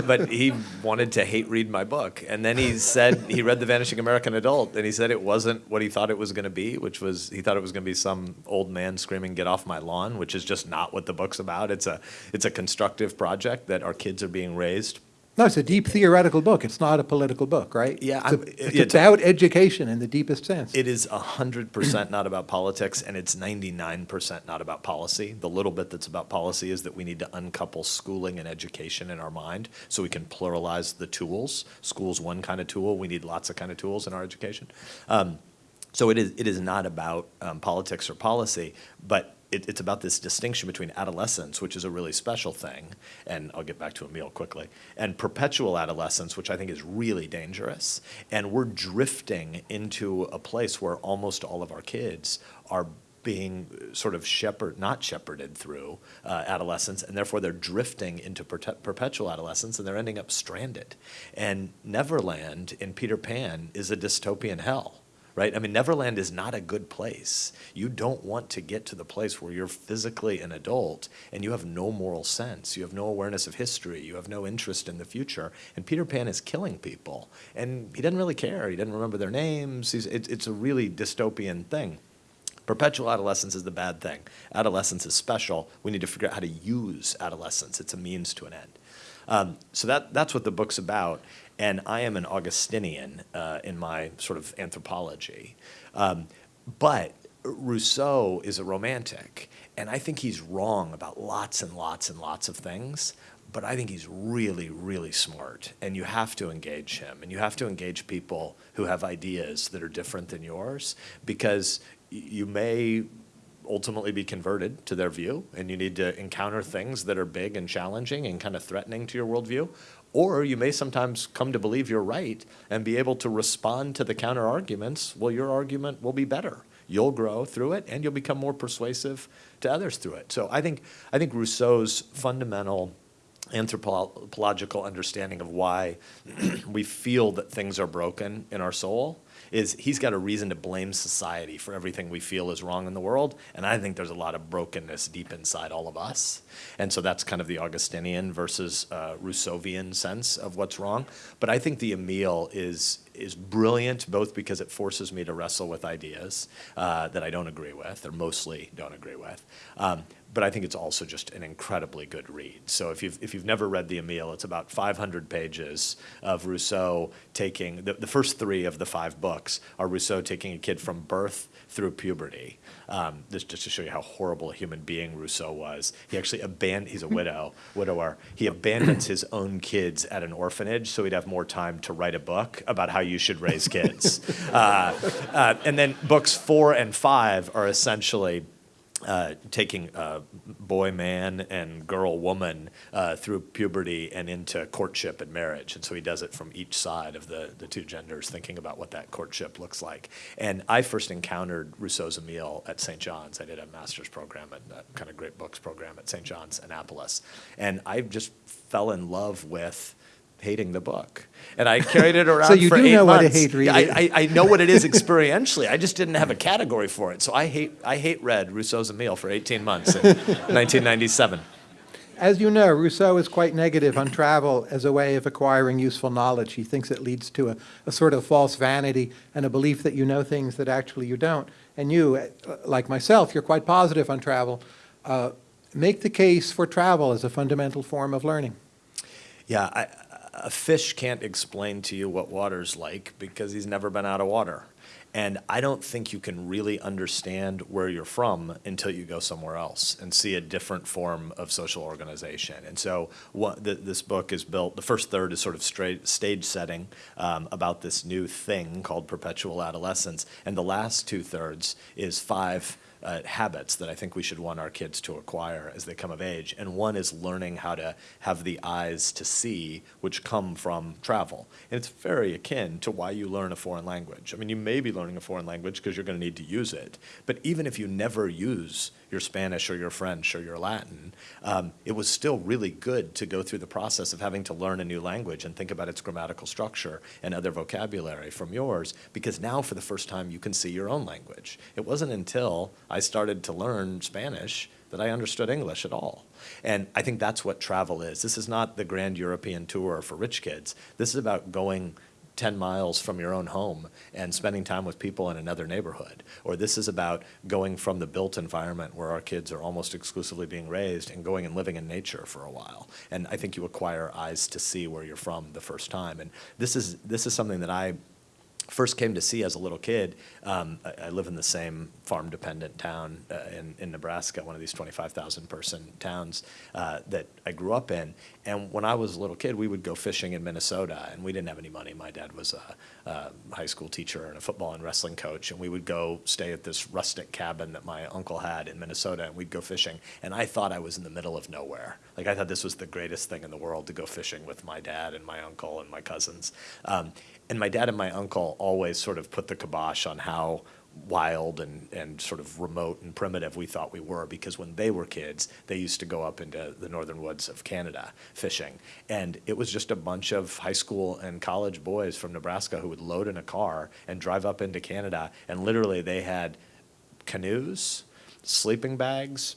but he wanted to hate read my book. And then he said he read The Vanishing American Adult and he said it wasn't what he thought it was going to be, which was he thought it was going to be some old man screaming, Get off my lawn, which is just not what the book's about. It's a, it's a constructive project that our kids are being raised No, it's a deep theoretical book. It's not a political book, right? Yeah, It's, a- it's yeah, about education in the deepest sense. It is hundred percent not about politics, and it's ninety-nine percent not about policy. The little bit that's about policy is that we need to uncouple schooling and education in our mind so we can pluralize the tools. School's one kind of tool. We need lots of kind of tools in our education. Um, so it is. It is not about um, politics or policy, but it, it's about this distinction between adolescence, which is a really special thing, and I'll get back to Emile quickly, and perpetual adolescence, which I think is really dangerous. And we're drifting into a place where almost all of our kids are being sort of shepherd, not shepherded through uh, adolescence, and therefore they're drifting into perte- perpetual adolescence, and they're ending up stranded. And Neverland in Peter Pan is a dystopian hell right? I mean, Neverland is not a good place. You don't want to get to the place where you're physically an adult and you have no moral sense. You have no awareness of history. You have no interest in the future. And Peter Pan is killing people. And he doesn't really care. He doesn't remember their names. He's, it, it's a really dystopian thing. Perpetual adolescence is the bad thing. Adolescence is special. We need to figure out how to use adolescence. It's a means to an end. Um, so that, that's what the book's about. And I am an Augustinian uh, in my sort of anthropology. Um, but Rousseau is a romantic. And I think he's wrong about lots and lots and lots of things. But I think he's really, really smart. And you have to engage him. And you have to engage people who have ideas that are different than yours because you may ultimately be converted to their view, and you need to encounter things that are big and challenging and kind of threatening to your worldview. Or you may sometimes come to believe you're right and be able to respond to the counter arguments. Well, your argument will be better. You'll grow through it, and you'll become more persuasive to others through it. So I think I think Rousseau's fundamental anthropological understanding of why *clears throat* we feel that things are broken in our soul is he's got a reason to blame society for everything we feel is wrong in the world. And I think there's a lot of brokenness deep inside all of us. And so that's kind of the Augustinian versus uh, Rousseauvian sense of what's wrong. But I think the Emile is is brilliant both because it forces me to wrestle with ideas uh, that I don't agree with, or mostly don't agree with. Um, but I think it's also just an incredibly good read. So if you've, if you've never read The Emile, it's about 500 pages of Rousseau taking, the, the first three of the five books are Rousseau taking a kid from birth through puberty. Um, this just to show you how horrible a human being Rousseau was. He actually abandoned, he's a widow, *laughs* widower. He abandons his own kids at an orphanage so he'd have more time to write a book about how you should raise kids. *laughs* uh, uh, and then books four and five are essentially uh, taking uh, boy man and girl woman uh, through puberty and into courtship and marriage. And so he does it from each side of the, the two genders, thinking about what that courtship looks like. And I first encountered Rousseau's Emile at St. John's. I did a master's program at that kind of great books program at St. John's, Annapolis. And I just fell in love with hating the book. And I carried it *laughs* around so you for do eight know what to hate Yeah, I. I, I know what it is *laughs* experientially. I just didn't have a category for it. So I hate, I hate read Rousseau's Emile for 18 months in *laughs* 1997. As you know, Rousseau is quite negative on travel as a way of acquiring useful knowledge. He thinks it leads to a, a sort of false vanity and a belief that you know things that actually you don't. And you, uh, like myself, you're quite positive on travel. Uh, make the case for travel as a fundamental form of learning. Yeah, I, a fish can't explain to you what water's like because he's never been out of water. And I don't think you can really understand where you're from until you go somewhere else and see a different form of social organization. And so, what the, this book is built. The first third is sort of straight stage setting um, about this new thing called perpetual adolescence, and the last two thirds is five uh, habits that I think we should want our kids to acquire as they come of age. And one is learning how to have the eyes to see, which come from travel. And it's very akin to why you learn a foreign language. I mean, you may be learning a foreign language because you're going to need to use it. But even if you never use your Spanish or your French or your Latin, um, it was still really good to go through the process of having to learn a new language and think about its grammatical structure and other vocabulary from yours, because now for the first time you can see your own language. It wasn't until I started to learn Spanish that I understood English at all. And I think that's what travel is. This is not the grand European tour for rich kids. This is about going 10 miles from your own home and spending time with people in another neighborhood. Or this is about going from the built environment where our kids are almost exclusively being raised and going and living in nature for a while. And I think you acquire eyes to see where you're from the first time. And this is, this is something that I first came to see as a little kid, um, I, I live in the same farm-dependent town uh, in, in Nebraska, one of these 25,000 person towns uh, that I grew up in. And when I was a little kid, we would go fishing in Minnesota, and we didn't have any money. My dad was a, a high school teacher and a football and wrestling coach, and we would go stay at this rustic cabin that my uncle had in Minnesota, and we'd go fishing. And I thought I was in the middle of nowhere. Like I thought this was the greatest thing in the world to go fishing with my dad and my uncle and my cousins. Um, and my dad and my uncle always sort of put the kibosh on how wild and, and sort of remote and primitive we thought we were because when they were kids, they used to go up into the northern woods of Canada fishing. And it was just a bunch of high school and college boys from Nebraska who would load in a car and drive up into Canada. And literally, they had canoes, sleeping bags,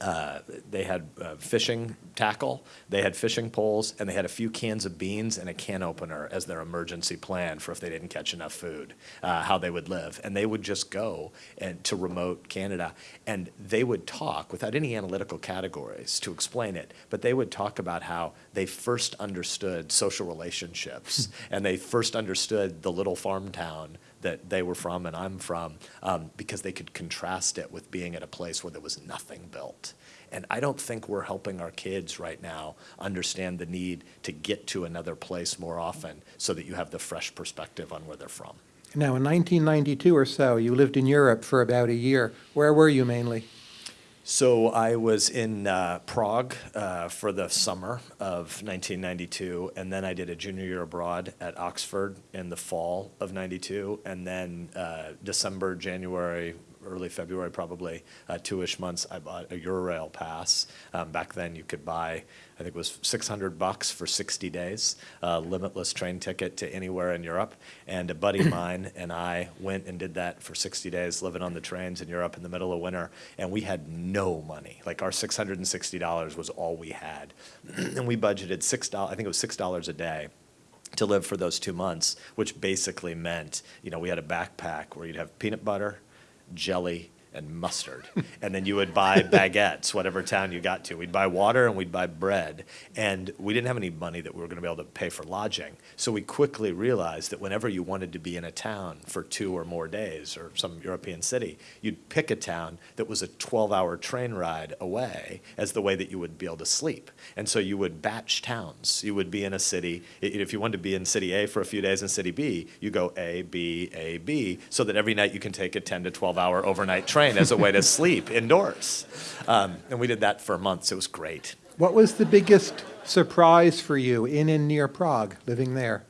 uh, they had uh, fishing tackle, they had fishing poles, and they had a few cans of beans and a can opener as their emergency plan for if they didn't catch enough food, uh, how they would live. And they would just go and to remote Canada, and they would talk without any analytical categories to explain it. But they would talk about how they first understood social relationships, *laughs* and they first understood the little farm town that they were from and I'm from um, because they could contrast it with being at a place where there was nothing built. And I don't think we're helping our kids right now understand the need to get to another place more often so that you have the fresh perspective on where they're from. Now, in 1992 or so, you lived in Europe for about a year. Where were you mainly? So I was in uh, Prague uh, for the summer of 1992, and then I did a junior year abroad at Oxford in the fall of 92, and then uh, December, January, early February probably, uh, two-ish months, I bought a Eurail pass. Um, back then you could buy, I think it was 600 bucks for 60 days, uh, limitless train ticket to anywhere in Europe. And a buddy of *clears throat* mine and I went and did that for 60 days, living on the trains in Europe in the middle of winter. And we had no money. Like our $660 was all we had. *clears throat* and we budgeted $6, I think it was $6 a day to live for those two months, which basically meant, you know, we had a backpack where you'd have peanut butter, jelly, and mustard. *laughs* and then you would buy baguettes, whatever town you got to. We'd buy water and we'd buy bread. And we didn't have any money that we were going to be able to pay for lodging. So we quickly realized that whenever you wanted to be in a town for two or more days or some European city, you'd pick a town that was a 12 hour train ride away as the way that you would be able to sleep. And so you would batch towns. You would be in a city, if you wanted to be in city A for a few days and city B, you go A, B, A, B, so that every night you can take a 10 to 12 hour overnight train train as a way to sleep indoors. Um, and we did that for months. It was great. What was the biggest surprise for you in and near Prague, living there?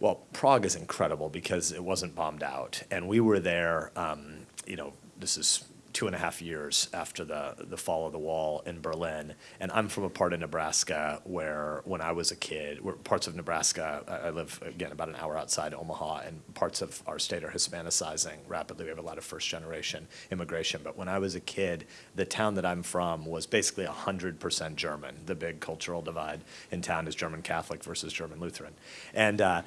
Well, Prague is incredible because it wasn't bombed out. And we were there, um, you know, this is two and a half years after the, the fall of the wall in Berlin. And I'm from a part of Nebraska where, when I was a kid, where parts of Nebraska, I, I live, again, about an hour outside Omaha, and parts of our state are Hispanicizing rapidly. We have a lot of first generation immigration. But when I was a kid, the town that I'm from was basically 100% German. The big cultural divide in town is German Catholic versus German Lutheran. And uh,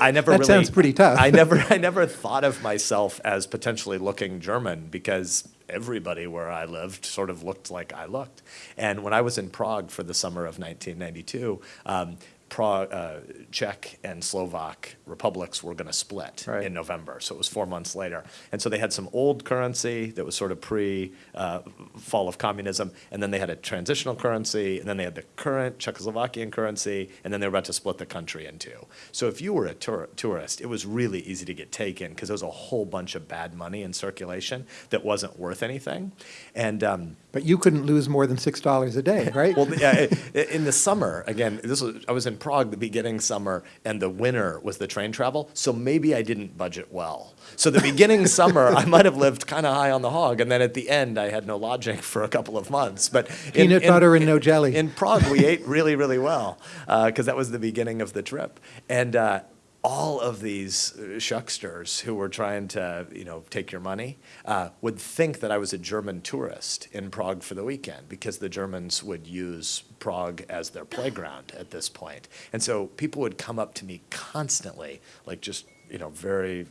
I never *laughs* That really. sounds pretty tough. I never, I never thought of myself as potentially looking German because everybody where I lived sort of looked like I looked. And when I was in Prague for the summer of 1992, um, Prague, uh, Czech and Slovak republics were going to split Right. in November. So it was four months later. And so they had some old currency that was sort of pre uh, fall of communism. And then they had a transitional currency. And then they had the current Czechoslovakian currency. And then they were about to split the country in two. So if you were a tour- tourist, it was really easy to get taken because there was a whole bunch of bad money in circulation that wasn't worth anything. And um, But you couldn't lose more than $6 a day, right? well, yeah, in the summer, again, this was, I was in Prague the beginning summer, and the winter was the train travel, so maybe I didn't budget well. So the beginning *laughs* summer, I might have lived kind of high on the hog, and then at the end, I had no lodging for a couple of months. But Peanut in- butter and no jelly. In Prague, we ate really, really well, because that was the beginning of the trip. And uh, all of these uh, shucksters who were trying to, you know, take your money uh, would think that I was a German tourist in Prague for the weekend because the Germans would use Prague as their playground at this point. And so people would come up to me constantly, like just, you know, very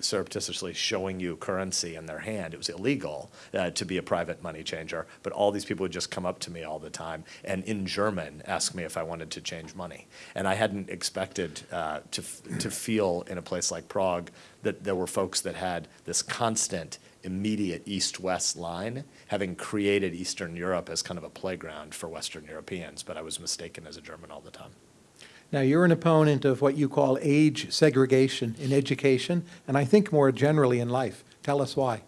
surreptitiously showing you currency in their hand. It was illegal uh, to be a private money changer, but all these people would just come up to me all the time and in German ask me if I wanted to change money. And I hadn't expected uh, to, to feel in a place like Prague that there were folks that had this constant, immediate east-west line, having created Eastern Europe as kind of a playground for Western Europeans, but I was mistaken as a German all the time. Now, you're an opponent of what you call age segregation in education, and I think more generally in life. Tell us why.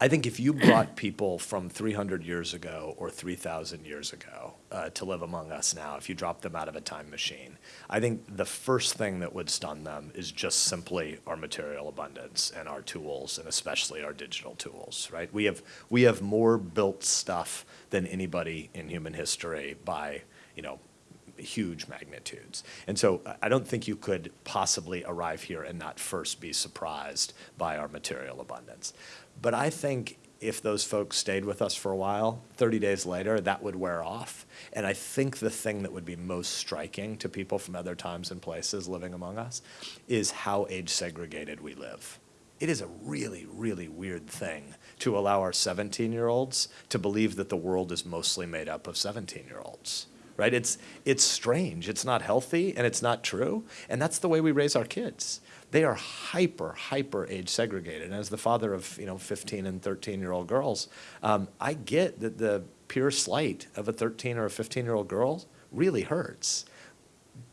I think if you brought people from 300 years ago or 3,000 years ago uh, to live among us now, if you dropped them out of a time machine, I think the first thing that would stun them is just simply our material abundance and our tools, and especially our digital tools, right? We have, we have more built stuff than anybody in human history by, you know, huge magnitudes. And so I- I don't think you could possibly arrive here and not first be surprised by our material abundance. But I think if those folks stayed with us for a while, 30 days later, that would wear off. And I think the thing that would be most striking to people from other times and places living among us is how age segregated we live. It is a really, really weird thing to allow our 17 year olds to believe that the world is mostly made up of 17 year olds right? It's, it's strange, it's not healthy, and it's not true. And that's the way we raise our kids. They are hyper, hyper age segregated. And as the father of, you know, 15 and 13 year old girls, um, I get that the pure slight of a 13 or a 15 year old girl really hurts.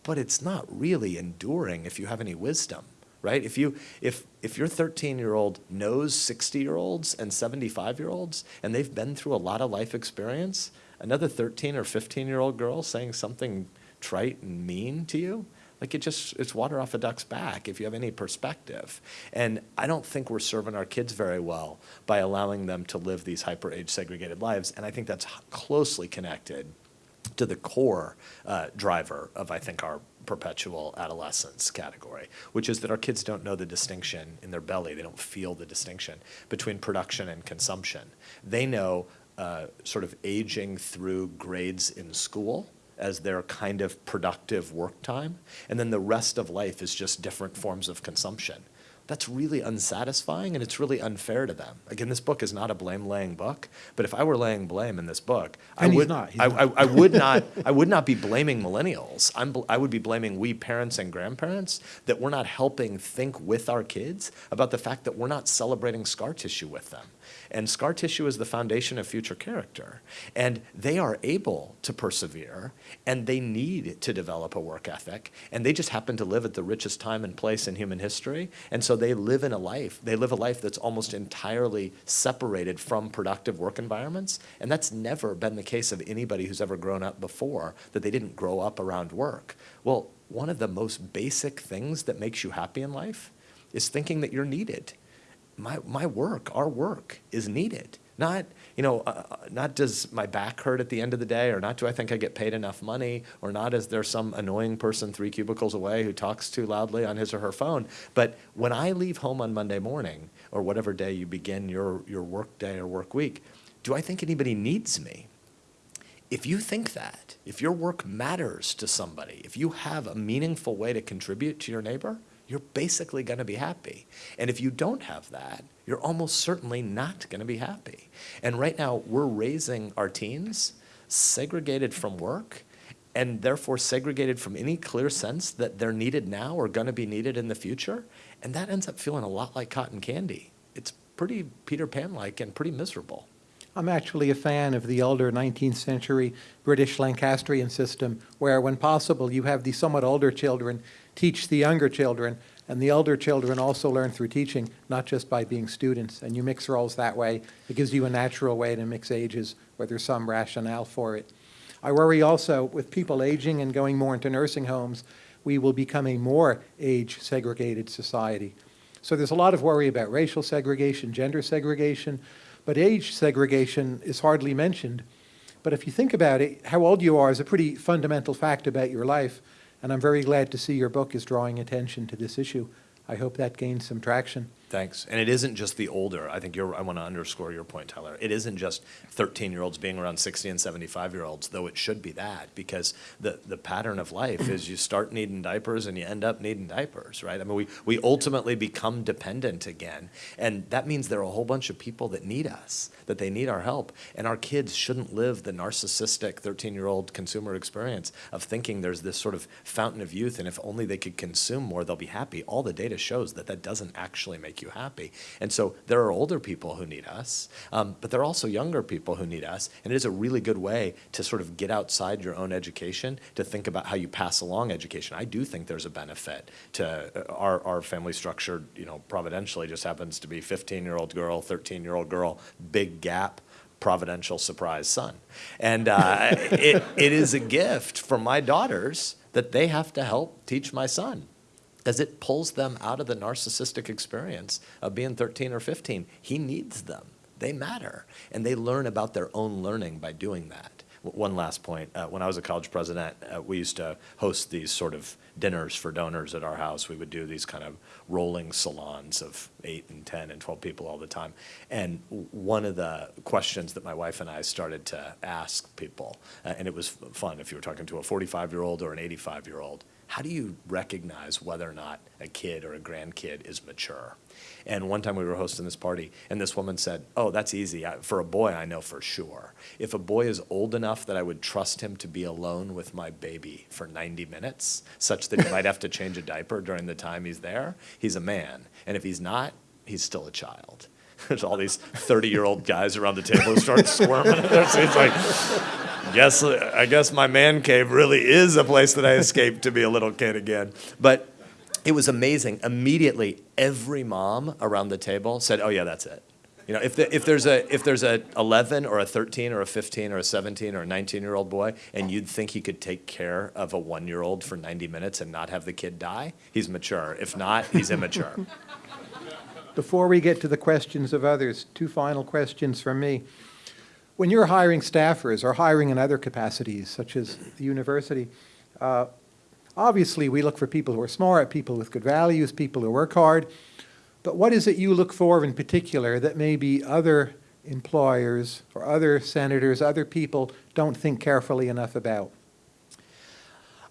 But it's not really enduring if you have any wisdom right? If you if if your 13 year old knows 60 year olds and 75 year olds and they've been through a lot of life experience, another 13 or 15 year old girl saying something trite and mean to you, like it just it's water off a duck's back if you have any perspective. And I don't think we're serving our kids very well by allowing them to live these hyper age segregated lives. And I think that's closely connected to the core uh, driver of, I think, our perpetual adolescence category, which is that our kids don't know the distinction in their belly. They don't feel the distinction between production and consumption. They know uh, sort of aging through grades in school as their kind of productive work time, and then the rest of life is just different forms of consumption that's really unsatisfying and it's really unfair to them. Again, this book is not a blame laying book, but if I were laying blame in this book, I And would not, I, not. I, I would not I would not be blaming millennials. I'm bl- I would be blaming we parents and grandparents that we're not helping think with our kids about the fact that we're not celebrating scar tissue with them. And scar tissue is the foundation of future character. And they are able to persevere, and they need to develop a work ethic, and they just happen to live at the richest time and place in human history. And so they live in a life, they live a life that's almost entirely separated from productive work environments. And that's never been the case of anybody who's ever grown up before, that they didn't grow up around work. Well, one of the most basic things that makes you happy in life is thinking that you're needed. My, my work, our work is needed. Not, you know, uh, uh, not does my back hurt at the end of the day, or not do I think I get paid enough money, or not is there some annoying person three cubicles away who talks too loudly on his or her phone. But when I leave home on Monday morning, or whatever day you begin your, your work day or work week, do I think anybody needs me? If you think that, if your work matters to somebody, if you have a meaningful way to contribute to your neighbor, you're basically going to be happy. And if you don't have that, you're almost certainly not going to be happy. And right now, we're raising our teens segregated from work and therefore segregated from any clear sense that they're needed now or going to be needed in the future. And that ends up feeling a lot like cotton candy. It's pretty Peter Pan-like and pretty miserable. I'm actually a fan of the older 19th century British Lancastrian system, where when possible, you have the somewhat older children teach the younger children, and the elder children also learn through teaching, not just by being students. And you mix roles that way. It gives you a natural way to mix ages where there's some rationale for it. I worry also with people aging and going more into nursing homes, we will become a more age-segregated society. So there's a lot of worry about racial segregation, gender segregation, but age segregation is hardly mentioned. But if you think about it, how old you are is a pretty fundamental fact about your life, and I'm very glad to see your book is drawing attention to this issue. I hope that gains some traction. Thanks. And it isn't just the older. I think you're, I want to underscore your point, Tyler. It isn't just 13 year olds being around 60 and 75 year olds, though it should be that, because the, the pattern of life is you start needing diapers and you end up needing diapers, right? I mean, we, we ultimately become dependent again. And that means there are a whole bunch of people that need us, that they need our help. And our kids shouldn't live the narcissistic 13 year old consumer experience of thinking there's this sort of fountain of youth, and if only they could consume more, they'll be happy. All the data shows that that doesn't actually make you happy. And so there are older people who need us, um, but there are also younger people who need us. And it is a really good way to sort of get outside your own education to think about how you pass along education. I do think there's a benefit to uh, our, our family structure, you know, providentially just happens to be 15-year-old girl, 13-year-old girl, big gap providential surprise son. And uh, *laughs* it, it is a gift for my daughters that they have to help teach my son as it pulls them out of the narcissistic experience of being 13 or 15. He needs them. They matter. And they learn about their own learning by doing that. One last point. Uh, when I was a college president, uh, we used to host these sort of dinners for donors at our house. We would do these kind of rolling salons of eight and 10 and 12 people all the time. And one of the questions that my wife and I started to ask people, uh, and it was fun if you were talking to a 45 year old or an 85 year old, how do you recognize whether or not a kid or a grandkid is mature? And one time we were hosting this party, and this woman said, Oh, that's easy. For a boy, I know for sure. If a boy is old enough that I would trust him to be alone with my baby for 90 minutes, such that he might have to change a diaper during the time he's there, he's a man. And if he's not, he's still a child. *laughs* There's all these 30 year old guys around the table who start squirming. It's like, guess, I guess my man cave really is a place that I escaped to be a little kid again. But it was amazing. Immediately, every mom around the table said, "Oh yeah, that's it." You know, if, the, if there's a if there's a 11 or a 13 or a 15 or a 17 or a 19 year old boy, and you'd think he could take care of a one year old for 90 minutes and not have the kid die, he's mature. If not, he's immature. *laughs* Before we get to the questions of others, two final questions from me. When you're hiring staffers or hiring in other capacities, such as the university, uh, obviously we look for people who are smart, people with good values, people who work hard. But what is it you look for in particular that maybe other employers or other senators, other people don't think carefully enough about?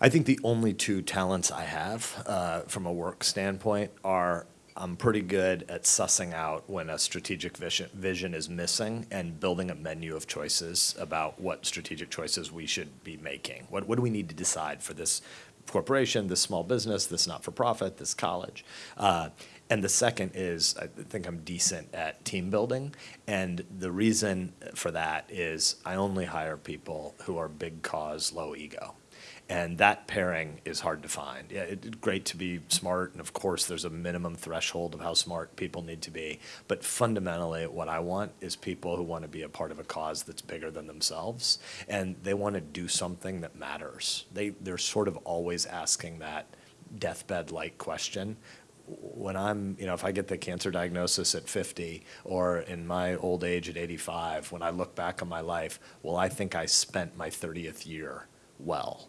I think the only two talents I have uh, from a work standpoint are I'm pretty good at sussing out when a strategic vision, vision is missing and building a menu of choices about what strategic choices we should be making. What, what do we need to decide for this corporation, this small business, this not-for-profit, this college? Uh, And the second is, I think I'm decent at team building. And the reason for that is I only hire people who are big cause, low ego. And that pairing is hard to find. Yeah, it's great to be smart, and of course, there's a minimum threshold of how smart people need to be. But fundamentally, what I want is people who want to be a part of a cause that's bigger than themselves, and they want to do something that matters. They, they're sort of always asking that deathbed-like question. When I'm, you know, if I get the cancer diagnosis at 50 or in my old age at 85, when I look back on my life, well, I think I spent my 30th year well.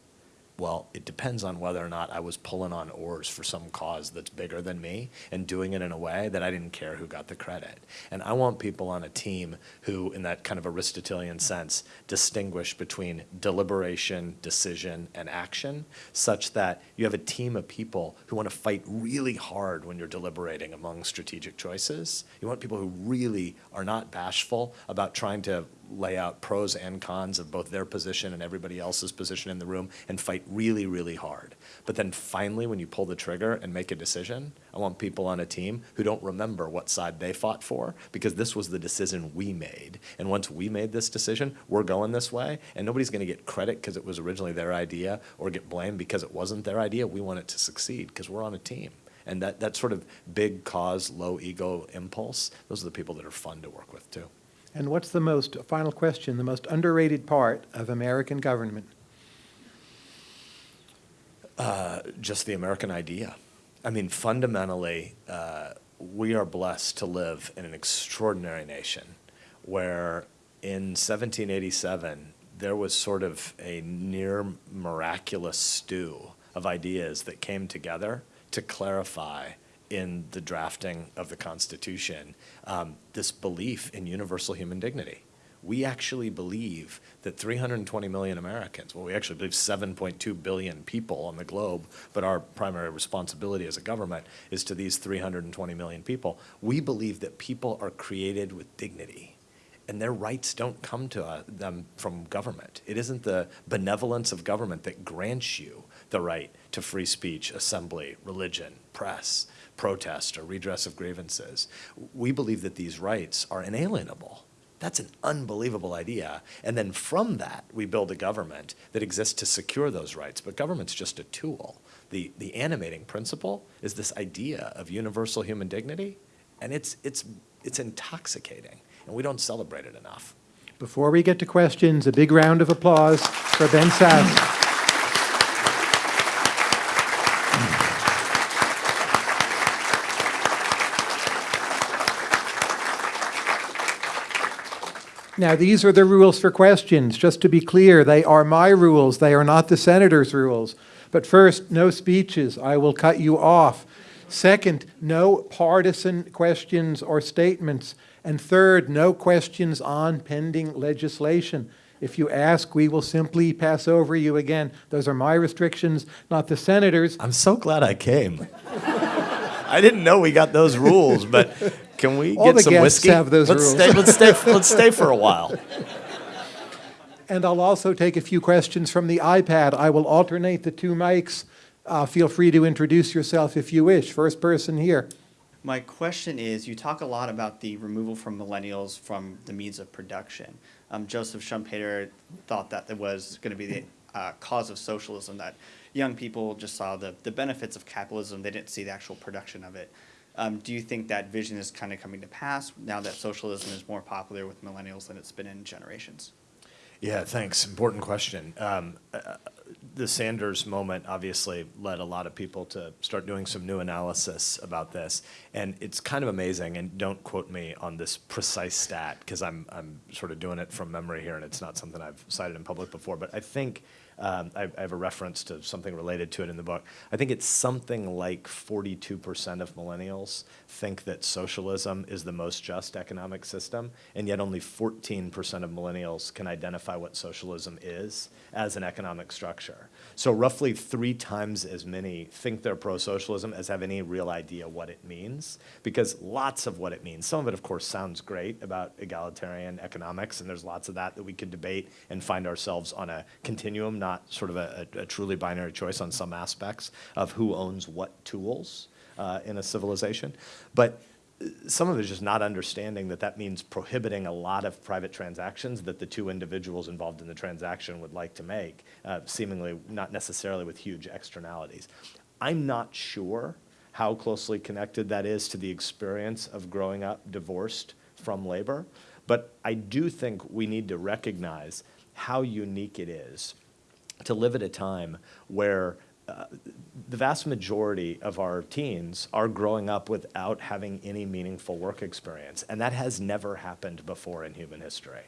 Well, it depends on whether or not I was pulling on oars for some cause that's bigger than me and doing it in a way that I didn't care who got the credit. And I want people on a team who, in that kind of Aristotelian sense, distinguish between deliberation, decision, and action, such that you have a team of people who want to fight really hard when you're deliberating among strategic choices. You want people who really are not bashful about trying to lay out pros and cons of both their position and everybody else's position in the room and fight really, really hard. But then finally, when you pull the trigger and make a decision, I want people on a team who don't remember what side they fought for because this was the decision we made. And once we made this decision, we're going this way, and nobody's going to get credit because it was originally their idea or get blamed because it wasn't their idea. We want it to succeed because we're on a team. And that, that sort of big cause, low ego impulse, those are the people that are fun to work with too. And what's the most, final question, the most underrated part of American government? Uh, just the American idea. I mean, fundamentally, uh, we are blessed to live in an extraordinary nation where in 1787, there was sort of a near miraculous stew of ideas that came together to clarify in the drafting of the Constitution um, this belief in universal human dignity. We actually believe that 320 million Americans, well, we actually believe 7.2 billion people on the globe, but our primary responsibility as a government is to these 320 million people. We believe that people are created with dignity and their rights don't come to uh, them from government. It isn't the benevolence of government that grants you the right to free speech, assembly, religion, press, protest, or redress of grievances. We believe that these rights are inalienable. That's an unbelievable idea. And then from that, we build a government that exists to secure those rights. But government's just a tool. The, the animating principle is this idea of universal human dignity, and it's, it's, it's intoxicating, and we don't celebrate it enough. Before we get to questions, a big round of applause for Ben Sasse. Now, these are the rules for questions. Just to be clear, they are my rules. They are not the senator's rules. But first, no speeches. I will cut you off. Second, no partisan questions or statements. And third, no questions on pending legislation. If you ask, we will simply pass over you again. Those are my restrictions, not the senator's. I'm so glad I came. *laughs* I didn't know we got those rules, but can we All get the some guests whiskey? have those let's rules. Stay, let's stay. *laughs* Let's stay for a while. And I'll also take a few questions from the iPad. I will alternate the two mics. Uh, feel free to introduce yourself if you wish. First person here. My question is, you talk a lot about the removal from millennials from the means of production. Um, Joseph Schumpeter thought that it was going to be the uh, cause of socialism, that young people just saw the, the benefits of capitalism, they didn't see the actual production of it. Um, do you think that vision is kind of coming to pass now that socialism is more popular with millennials than it's been in generations? Yeah, thanks. Important question. Um, uh, the Sanders moment obviously led a lot of people to start doing some new analysis about this, and it's kind of amazing. And don't quote me on this precise stat because I'm I'm sort of doing it from memory here, and it's not something I've cited in public before. But I think um, I, I have a reference to something related to it in the book. I think it's something like 42% of millennials think that socialism is the most just economic system, and yet only 14% of millennials can identify what socialism is as an economic structure. So roughly three times as many think they're pro-socialism as have any real idea what it means, because lots of what it means, some of it of course sounds great about egalitarian economics, and there's lots of that that we could debate and find ourselves on a continuum, not sort of a, a, a truly binary choice on some aspects of who owns what tools. uh, in a civilization. But some of it is just not understanding that that means prohibiting a lot of private transactions that the two individuals involved in the transaction would like to make, uh, seemingly not necessarily with huge externalities. I'm not sure how closely connected that is to the experience of growing up divorced from labor, but I do think we need to recognize how unique it is to live at a time where uh, the vast majority of our teens are growing up without having any meaningful work experience, and that has never happened before in human history.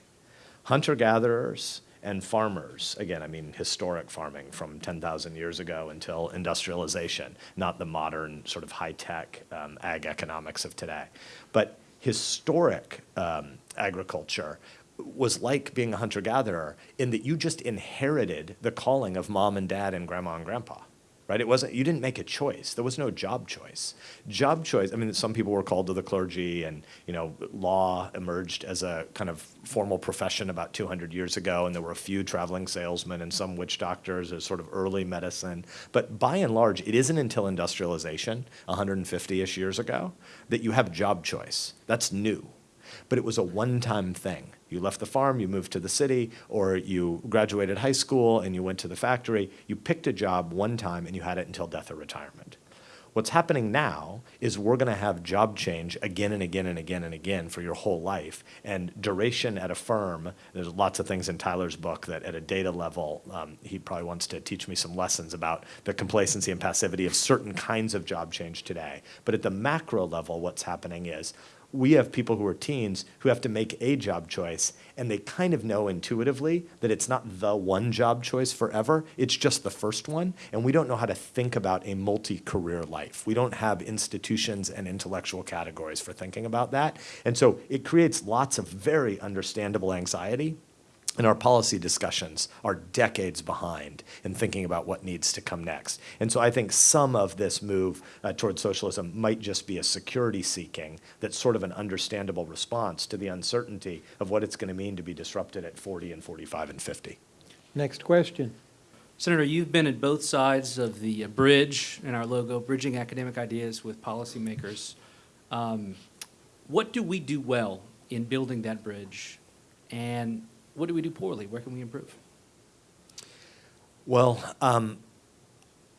Hunter-gatherers and farmers, again, I mean historic farming from 10,000 years ago until industrialization, not the modern sort of high-tech um, ag economics of today. But historic um, agriculture was like being a hunter-gatherer in that you just inherited the calling of mom and dad and grandma and grandpa, right? It wasn't, you didn't make a choice. There was no job choice. Job choice, I mean, some people were called to the clergy and, you know, law emerged as a kind of formal profession about 200 years ago, and there were a few traveling salesmen and some witch doctors as sort of early medicine. But by and large, it isn't until industrialization, 150-ish years ago, that you have job choice. That's new. But it was a one-time thing. You left the farm, you moved to the city, or you graduated high school and you went to the factory. You picked a job one time and you had it until death or retirement. What's happening now is we're going to have job change again and again and again and again for your whole life. And duration at a firm, there's lots of things in Tyler's book that at a data level, um, he probably wants to teach me some lessons about the complacency and passivity of certain kinds of job change today. But at the macro level, what's happening is we have people who are teens who have to make a job choice and they kind of know intuitively that it's not the one job choice forever, it's just the first one, and we don't know how to think about a multi-career life. We don't have institutions and intellectual categories for thinking about that, and so it creates lots of very understandable anxiety and our policy discussions are decades behind in thinking about what needs to come next. And so I think some of this move uh, toward socialism might just be a security seeking that's sort of an understandable response to the uncertainty of what it's going to mean to be disrupted at 40 and 45 and 50. Next question. Senator, you've been at both sides of the uh, bridge in our logo, bridging academic ideas with policymakers. Um, what do we do well in building that bridge? And what do we do poorly? Where can we improve? Well, um,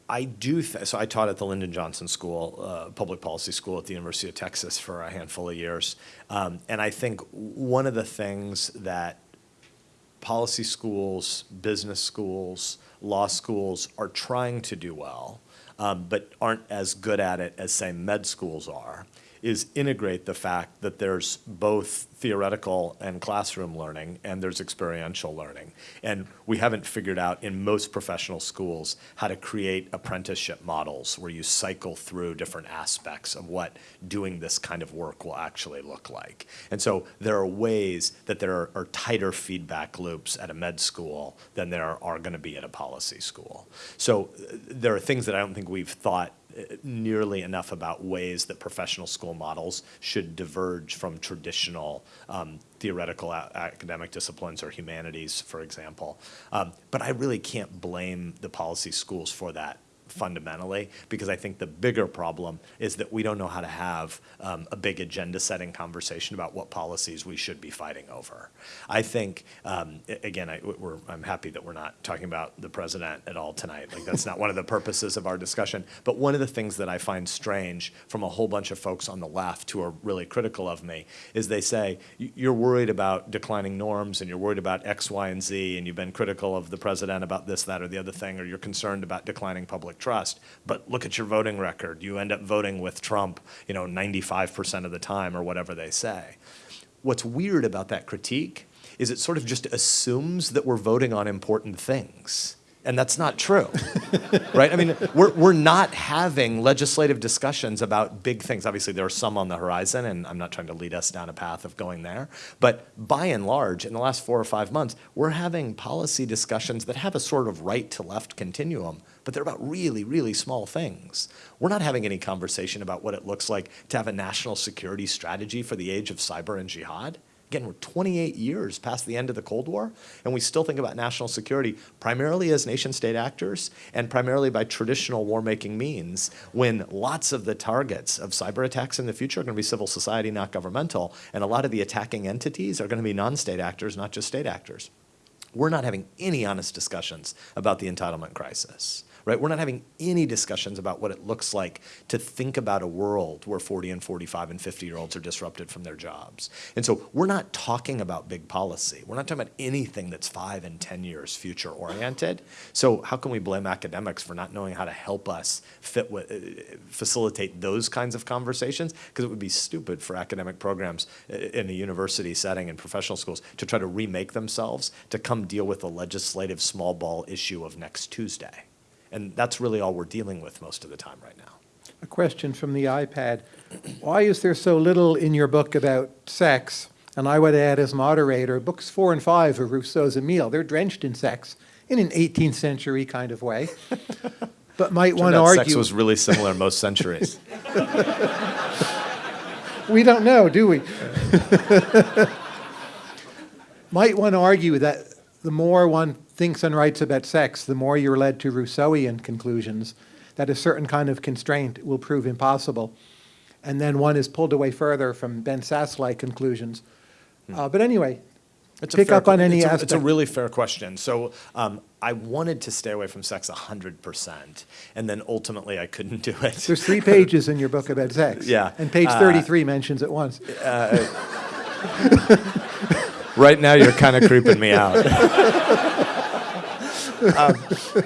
I do, so I taught at the Lyndon Johnson School, uh, Public Policy School at the University of Texas for a handful of years. Um, and I think one of the things that policy schools, business schools, law schools are trying to do well, um, but aren't as good at it as, say, med schools are, is integrate the fact that there's both theoretical and classroom learning and there's experiential learning. And we haven't figured out in most professional schools how to create apprenticeship models where you cycle through different aspects of what doing this kind of work will actually look like. And so there are ways that there are, are tighter feedback loops at a med school than there are, going to be at a policy school. So uh, there are things that I don't think we've thought nearly enough about ways that professional school models should diverge from traditional um, theoretical academic disciplines or humanities, for example. Um, but I really can't blame the policy schools for that fundamentally, because I think the bigger problem is that we don't know how to have um, a big agenda setting conversation about what policies we should be fighting over. I think, um, again, I, am happy that we're not talking about the president at all tonight. Like that's not one of the purposes of our discussion. But one of the things that I find strange from a whole bunch of folks on the left who are really critical of me is they say, you're worried about declining norms and you're worried about X, Y, and Z, and you've been critical of the president about this, that, or the other thing, or you're concerned about declining public trust, but look at your voting record. You end up voting with Trump, you know, 95% of the time or whatever they say. What's weird about that critique is it sort of just assumes that we're voting on important things. And that's not true, *laughs* right? I mean, we're, we're not having legislative discussions about big things. Obviously, there are some on the horizon, and I'm not trying to lead us down a path of going there. But by and large, in the last four or five months, we're having policy discussions that have a sort of right to left continuum, but they're about really, really small things. We're not having any conversation about what it looks like to have a national security strategy for the age of cyber and jihad. Again, we're 28 years past the end of the Cold War, and we still think about national security primarily as nation state actors and primarily by traditional war making means when lots of the targets of cyber attacks in the future are going to be civil society, not governmental, and a lot of the attacking entities are going to be non state actors, not just state actors. We're not having any honest discussions about the entitlement crisis right? We're not having any discussions about what it looks like to think about a world where 40 and 45 and 50 year olds are disrupted from their jobs. And so we're not talking about big policy. We're not talking about anything that's five and 10 years future oriented. So how can we blame academics for not knowing how to help us fit with, uh, facilitate those kinds of conversations? Because it would be stupid for academic programs uh, in a university setting and professional schools to try to remake themselves to come deal with the legislative small ball issue of next Tuesday. And that's really all we're dealing with most of the time right now. A question from the iPad. Why is there so little in your book about sex? And I would add as moderator, books four and five of Rousseau's Emile, they're drenched in sex in an 18th century kind of way. But might Turned one argue. sex was really similar in most centuries. *laughs* We don't know, do we? *laughs* Might one argue that the more one thinks and writes about sex, the more you're led to Rousseauian conclusions, that a certain kind of constraint will prove impossible. And then one is pulled away further from Ben Sasse-like conclusions. Uh, but anyway, It's a pick fair up on any it's a, aspect. It's a really fair question. So um, I wanted to stay away from sex 100%, and then ultimately I couldn't do it. There's three pages in your book about sex. *laughs* Yeah. And page Uh, 33 mentions it once. *laughs* Right now, you're kind of creeping me out. *laughs* Um, *laughs*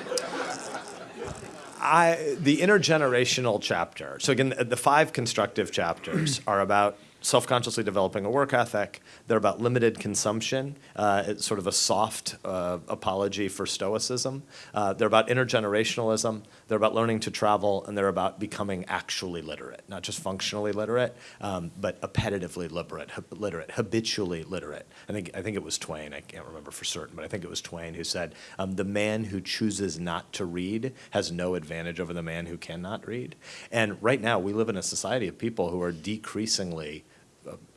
I, the intergenerational chapter. So again, the five constructive chapters are about self-consciously developing a work ethic. They're about limited consumption. Uh, it's sort of a soft uh, apology for stoicism. Uh, they're about intergenerationalism. They're about learning to travel, and they're about becoming actually literate, not just functionally literate, um, but appetitively literate, literate, habitually literate. I think I think it was Twain. I can't remember for certain, but I think it was Twain who said, um, "The man who chooses not to read has no advantage over the man who cannot read." And right now, we live in a society of people who are decreasingly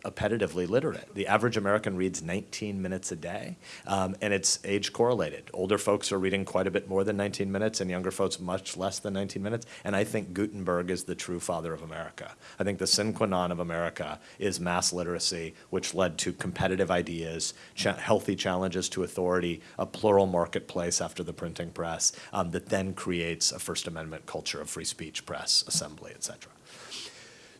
appetitively literate. The average American reads 19 minutes a day, um, and it's age correlated. Older folks are reading quite a bit more than 19 minutes, and younger folks much less than 19 minutes. And I think Gutenberg is the true father of America. I think the sine qua non of America is mass literacy, which led to competitive ideas, cha- healthy challenges to authority, a plural marketplace after the printing press, um, that then creates a First Amendment culture of free speech, press, assembly, et cetera.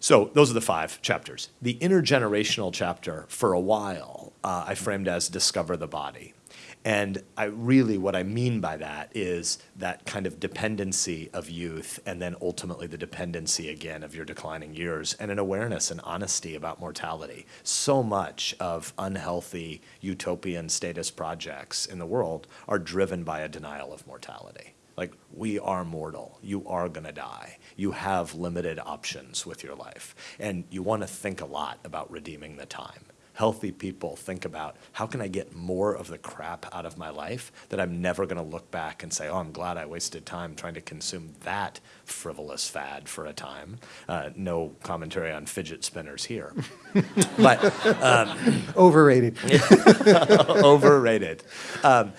So those are the five chapters. The intergenerational chapter, for a while, uh, I framed as discover the body. And I really, what I mean by that is that kind of dependency of youth and then ultimately the dependency again of your declining years and an awareness and honesty about mortality. So much of unhealthy utopian status projects in the world are driven by a denial of mortality. Like, we are mortal. You are going to die. You have limited options with your life. And you want to think a lot about redeeming the time. Healthy people think about how can I get more of the crap out of my life that I'm never going to look back and say, oh, I'm glad I wasted time trying to consume that frivolous fad for a time. Uh, no commentary on fidget spinners here. *laughs* but Overrated. *laughs* overrated. Um,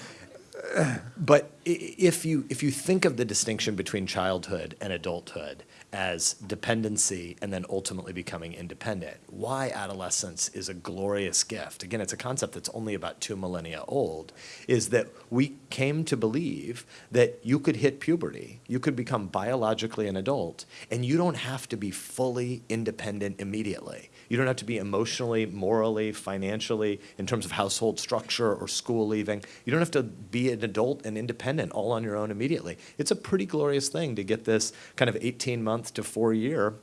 but if you if you think of the distinction between childhood and adulthood as dependency and then ultimately becoming independent, why adolescence is a glorious gift. Again, it's a concept that's only about two millennia old. Is that we came to believe that you could hit puberty, you could become biologically an adult, and you don't have to be fully independent immediately. You don't have to be emotionally, morally, financially, in terms of household structure or school leaving. You don't have to be an adult and independent all on your own immediately. It's a pretty glorious thing to get this kind of 18 month to four year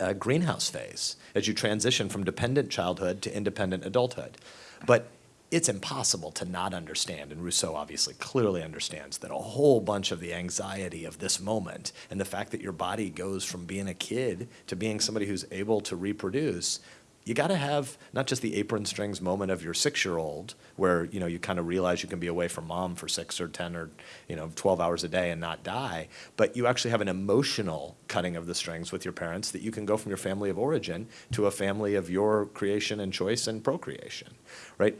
uh, greenhouse phase as you transition from dependent childhood to independent adulthood. But it's impossible to not understand, and Rousseau obviously clearly understands that a whole bunch of the anxiety of this moment and the fact that your body goes from being a kid to being somebody who's able to reproduce, you got to have not just the apron strings moment of your six-year-old where, you know, you kind of realize you can be away from mom for six or 10 or, you know, 12 hours a day and not die, but you actually have an emotional cutting of the strings with your parents that you can go from your family of origin to a family of your creation and choice and procreation, right?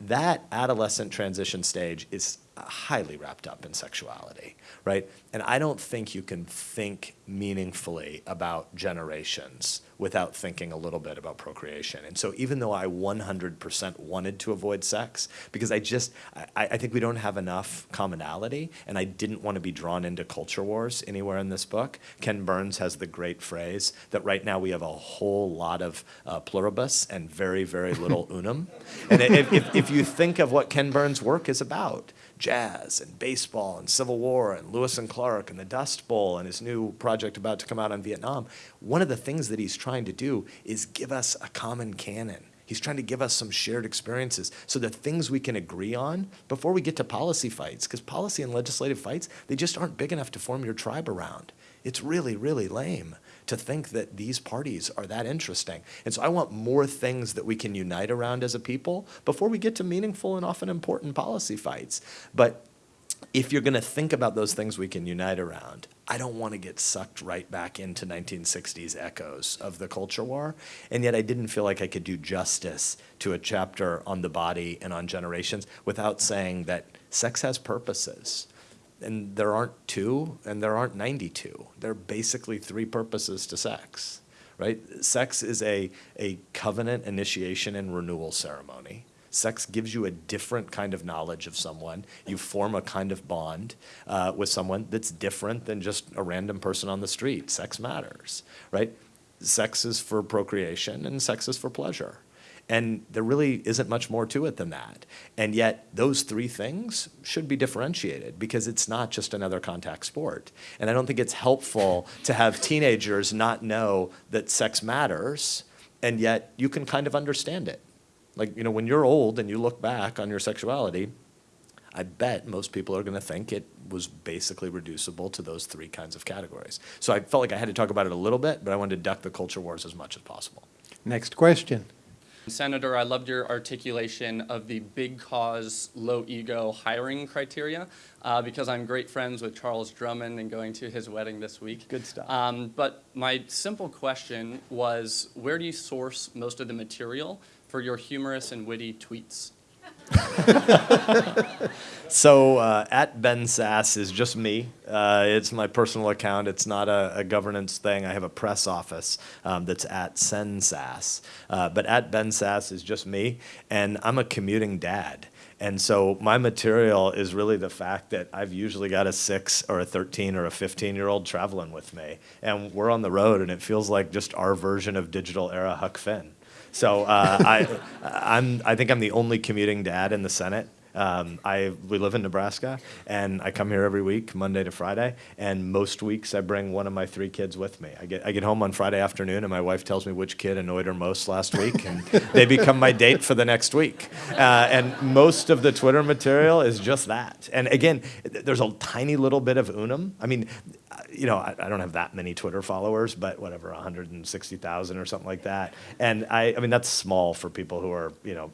That adolescent transition stage is highly wrapped up in sexuality, right? And I don't think you can think meaningfully about generations without thinking a little bit about procreation. And so even though I 100% wanted to avoid sex, because I just, I, I think we don't have enough commonality, and I didn't want to be drawn into culture wars anywhere in this book, Ken Burns has the great phrase that right now we have a whole lot of uh, pluribus and very, very little *laughs* unum. And if, if, if you think of what Ken Burns' work is about, jazz and baseball and Civil War and Lewis and Clark and the Dust Bowl and his new project about to come out on Vietnam, one of the things that he's trying to do is give us a common canon. He's trying to give us some shared experiences so that things we can agree on before we get to policy fights, because policy and legislative fights, they just aren't big enough to form your tribe around. It's really, really lame to think that these parties are that interesting. And so I want more things that we can unite around as a people before we get to meaningful and often important policy fights. But if you're going to think about those things we can unite around, I don't want to get sucked right back into 1960s echoes of the culture war. And yet I didn't feel like I could do justice to a chapter on the body and on generations without saying that sex has purposes and there aren't two and there aren't 92. There are basically three purposes to sex, right? Sex is a, a covenant initiation and renewal ceremony. Sex gives you a different kind of knowledge of someone. You form a kind of bond uh, with someone that's different than just a random person on the street. Sex matters, right? Sex is for procreation and sex is for pleasure. And there really isn't much more to it than that. And yet, those three things should be differentiated because it's not just another contact sport. And I don't think it's helpful to have teenagers not know that sex matters, and yet you can kind of understand it. Like, you know, when you're old and you look back on your sexuality, I bet most people are going to think it was basically reducible to those three kinds of categories. So I felt like I had to talk about it a little bit, but I wanted to duck the culture wars as much as possible. Next question. Senator, I loved your articulation of the big cause, low ego hiring criteria uh, because I'm great friends with Charles Drummond and going to his wedding this week. Good stuff. Um, but my simple question was where do you source most of the material for your humorous and witty tweets? *laughs* So uh, at Ben Sasse is just me. Uh, it's my personal account. It's not a, a governance thing. I have a press office um, that's at SenSasse. Uh, but at Ben Sasse is just me, and I'm a commuting dad. And so my material is really the fact that I've usually got a six or a 13 or a 15 year old traveling with me. And we're on the road, and it feels like just our version of digital era Huck Finn. So uh, I, *laughs* I'm, I think I'm the only commuting dad in the Senate. Um, I, we live in Nebraska, and I come here every week, Monday to Friday, and most weeks I bring one of my three kids with me. I get, I get home on Friday afternoon, and my wife tells me which kid annoyed her most last week, and *laughs* they become my date for the next week. Uh, and most of the Twitter material is just that. And again, there's a tiny little bit of unum. I mean, you know, I, I don't have that many Twitter followers, but whatever, 160,000 or something like that. And I, I mean, that's small for people who are, you know,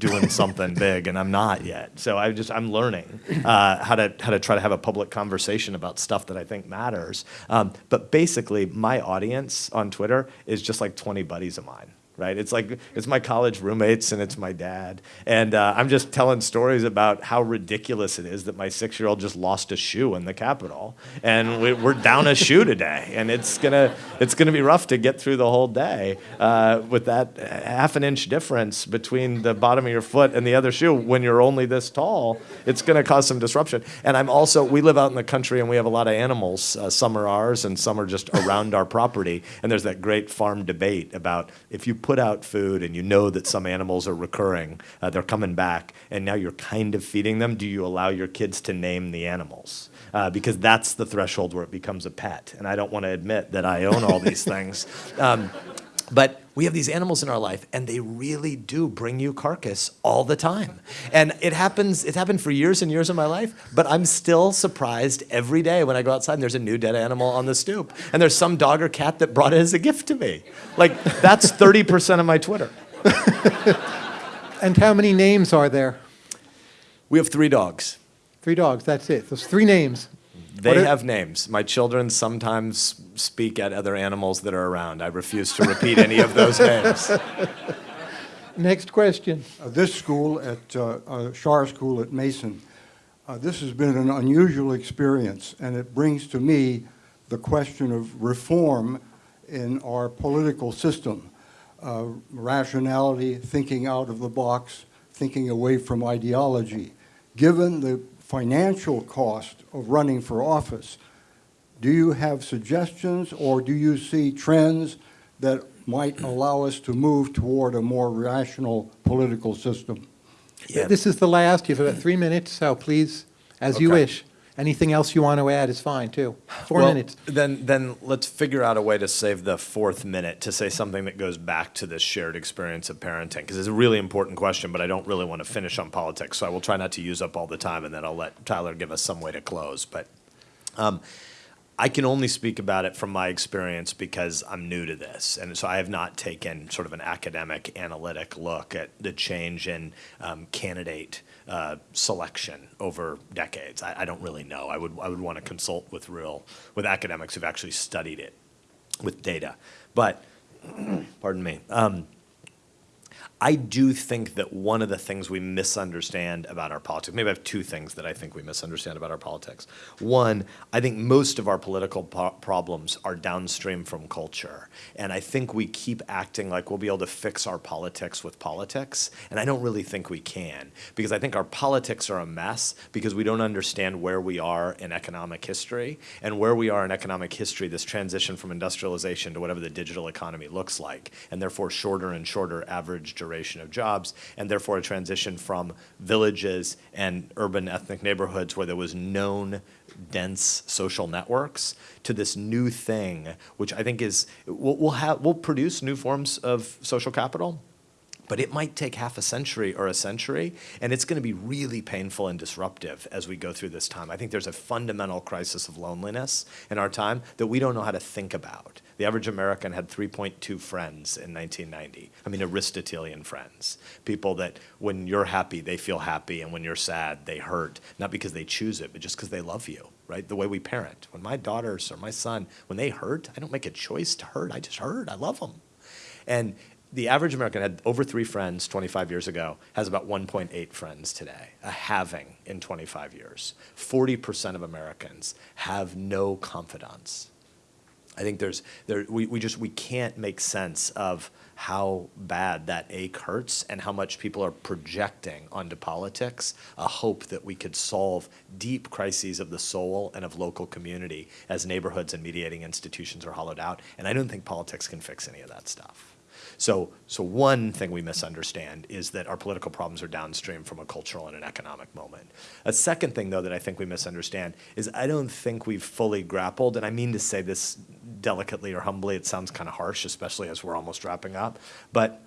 doing something big, and I'm not yet. So I just I'm learning uh, how to how to try to have a public conversation about stuff that I think matters. Um, but basically, my audience on Twitter is just like 20 buddies of mine right? It's like it's my college roommates and it's my dad, and uh, I'm just telling stories about how ridiculous it is that my six-year-old just lost a shoe in the Capitol, and we, are down a shoe today, and it's gonna it's gonna be rough to get through the whole day uh, with that half an inch difference between the bottom of your foot and the other shoe when you're only this tall. It's gonna cause some disruption, and I'm also we live out in the country and we have a lot of animals. Uh, some are ours and some are just around our property, and there's that great farm debate about if you put put out food and you know that some animals are recurring, uh, they're coming back, and now you're kind of feeding them, do you allow your kids to name the animals? Uh, because that's the threshold where it becomes a pet. And I don't want to admit that I own all these things. Um, but we have these animals in our life and they really do bring you carcass all the time. And it happens, it happened for years and years of my life, but I'm still surprised every day when I go outside and there's a new dead animal on the stoop. And there's some dog or cat that brought it as a gift to me. Like, that's 30% of my Twitter. *laughs* And how many names are there? We have three dogs. Three dogs, that's it. Those three names. They What are- have names. My children sometimes speak at other animals that are around. I refuse to repeat any of those names. *laughs* Next question. Uh, This school at, uh, uh, Schar School at Mason, uh, this has been an unusual experience, and it brings to me the question of reform in our political system. Uh, Rationality, thinking out of the box, thinking away from ideology. Given the financial cost of running for office, do you have suggestions, or do you see trends that might allow us to move toward a more rational political system? Yeah. This is the last. You have about three minutes, so please, as you wish. Anything else you want to add is fine, too. Four Well, minutes. Then, then let's figure out a way to save the fourth minute to say something that goes back to this shared experience of parenting, because it's a really important question, but I don't really want to finish on politics, so I will try not to use up all the time, and then I'll let Tyler give us some way to close. But um, I can only speak about it from my experience because I'm new to this. And so I have not taken sort of an academic, analytic look at the change in um, candidate uh, selection over decades. I, I don't really know. I would, I would want to consult with real, with academics who've actually studied it with data. But, *clears throat* pardon me. Um, I do think that one of the things we misunderstand about our politics, maybe I have two things that I think we misunderstand about our politics. One, I think most of our political po- problems are downstream from culture. And I think we keep acting like we'll be able to fix our politics with politics. And I don't really think we can, because I think our politics are a mess because we don't understand where we are in economic history. And where we are in economic history, this transition from industrialization to whatever the digital economy looks like, and therefore shorter and shorter average duration of jobs, and therefore a transition from villages and urban ethnic neighborhoods where there was known dense social networks to this new thing, which I think is, we'll, we'll have, we'll produce new forms of social capital, but it might take half a century or a century, and it's going to be really painful and disruptive as we go through this time. I think there's a fundamental crisis of loneliness in our time that we don't know how to think about. The average American had 3.2 friends in 1990. I mean, Aristotelian friends. People that when you're happy, they feel happy, and when you're sad, they hurt. Not because they choose it, but just because they love you, right? The way we parent. When my daughters or my son, when they hurt, I don't make a choice to hurt. I just hurt. I love them. And the average American had over three friends 25 years ago, has about 1.8 friends today, a halving in 25 years. 40% of Americans have no confidants. I think there's, there, we, we just, we can't make sense of how bad that ache hurts and how much people are projecting onto politics a hope that we could solve deep crises of the soul and of local community as neighborhoods and mediating institutions are hollowed out. And I don't think politics can fix any of that stuff. So, so one thing we misunderstand is that our political problems are downstream from a cultural and an economic moment. A second thing, though, that I think we misunderstand is I don't think we've fully grappled, and I mean to say this delicately or humbly, it sounds kind of harsh, especially as we're almost wrapping up, but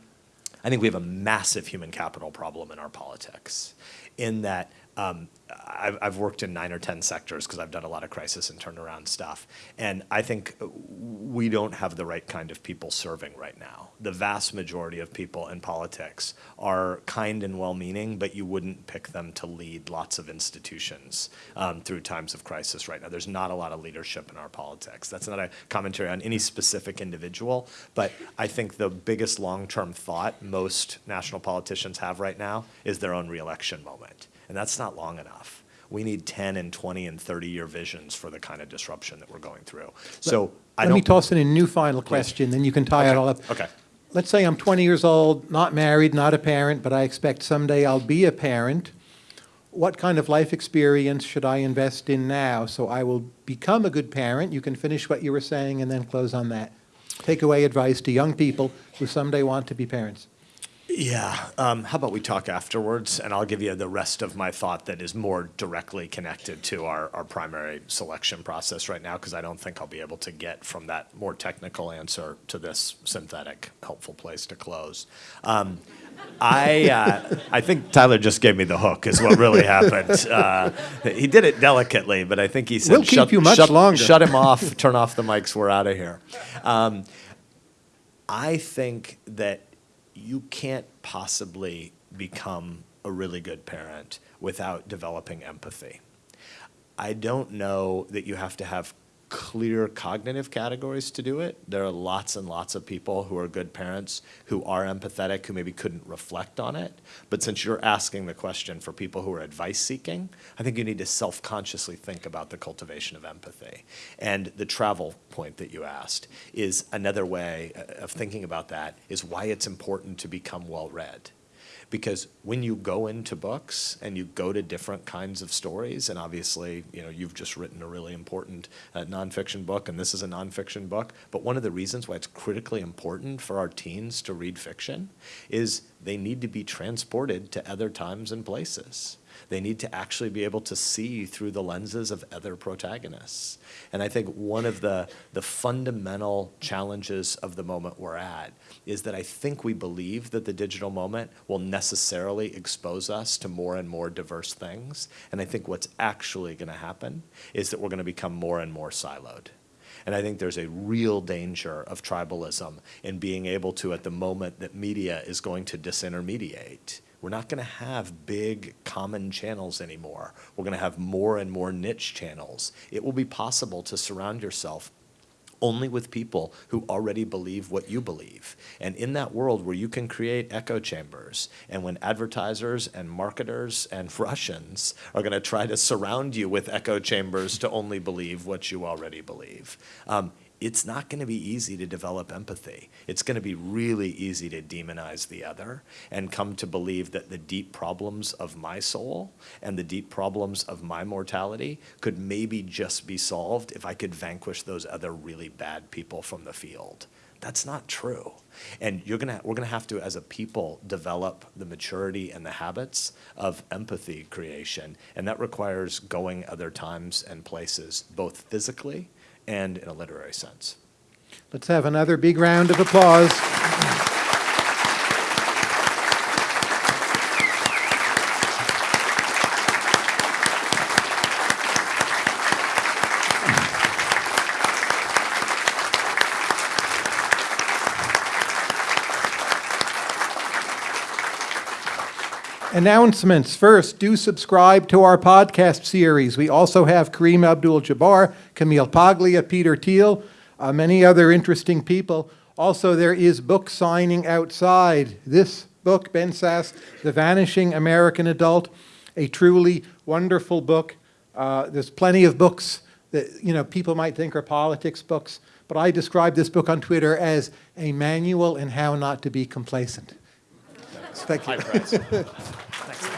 I think we have a massive human capital problem in our politics in that um, I've, I've worked in nine or 10 sectors because I've done a lot of crisis and turnaround stuff. And I think we don't have the right kind of people serving right now. The vast majority of people in politics are kind and well meaning, but you wouldn't pick them to lead lots of institutions um, through times of crisis right now. There's not a lot of leadership in our politics. That's not a commentary on any specific individual, but I think the biggest long term thought most national politicians have right now is their own reelection moment. And that's not long enough. We need 10 and 20 and 30 year visions for the kind of disruption that we're going through. So I Let don't. me toss in a new final question, then you can tie it all up. Okay. Let's say I'm 20 years old, not married, not a parent, but I expect someday I'll be a parent. What kind of life experience should I invest in now so I will become a good parent? You can finish what you were saying and then close on that. Takeaway advice to young people who someday want to be parents. Yeah, um, how about we talk afterwards, and I'll give you the rest of my thought that is more directly connected to our, our primary selection process right now, because I don't think I'll be able to get from that more technical answer to this synthetic, helpful place to close. Um, I, uh, I think Tyler just gave me the hook, is what really happened. Uh, he did it delicately, but I think he said, We'll keep "Shut- you much shut- longer." Shut him off, turn off the mics, we're out of here. Um, I think that you can't possibly become a really good parent without developing empathy. I don't know that you have to have clear cognitive categories to do it. There are lots and lots of people who are good parents who are empathetic, who maybe couldn't reflect on it. But since you're asking the question for people who are advice seeking, I think you need to self consciously think about the cultivation of empathy. And the travel point that you asked is another way of thinking about that, is why it's important to become well read because when you go into books and you go to different kinds of stories, and obviously, you know, you've just written a really important uh, nonfiction book, and this is a nonfiction book. But one of the reasons why it's critically important for our teens to read fiction is they need to be transported to other times and places. They need to actually be able to see through the lenses of other protagonists. And I think one of the, the fundamental challenges of the moment we're at is that I think we believe that the digital moment will necessarily expose us to more and more diverse things. And I think what's actually going to happen is that we're going to become more and more siloed. And I think there's a real danger of tribalism in being able to, at the moment that media is going to disintermediate, we're not going to have big common channels anymore. We're going to have more and more niche channels. It will be possible to surround yourself only with people who already believe what you believe. And in that world where you can create echo chambers, and when advertisers and marketers and *laughs* Russians are going to try to surround you with echo chambers to only believe what you already believe, um, it's not going to be easy to develop empathy. It's going to be really easy to demonize the other and come to believe that the deep problems of my soul and the deep problems of my mortality could maybe just be solved if I could vanquish those other really bad people from the field. That's not true. And you're gonna, we're gonna have to, as a people, develop the maturity and the habits of empathy creation. And that requires going other times and places, both physically and in a literary sense. Let's have another big round of applause. Announcements. First, do subscribe to our podcast series. We also have Kareem Abdul-Jabbar, Camille Paglia, Peter Thiel, uh, many other interesting people. Also, there is book signing outside. This book, Ben Sasse, The Vanishing American Adult, a truly wonderful book. Uh, there's plenty of books that you know people might think are politics books, but I describe this book on Twitter as a manual in how not to be complacent. Thank you. High. *laughs* Thanks.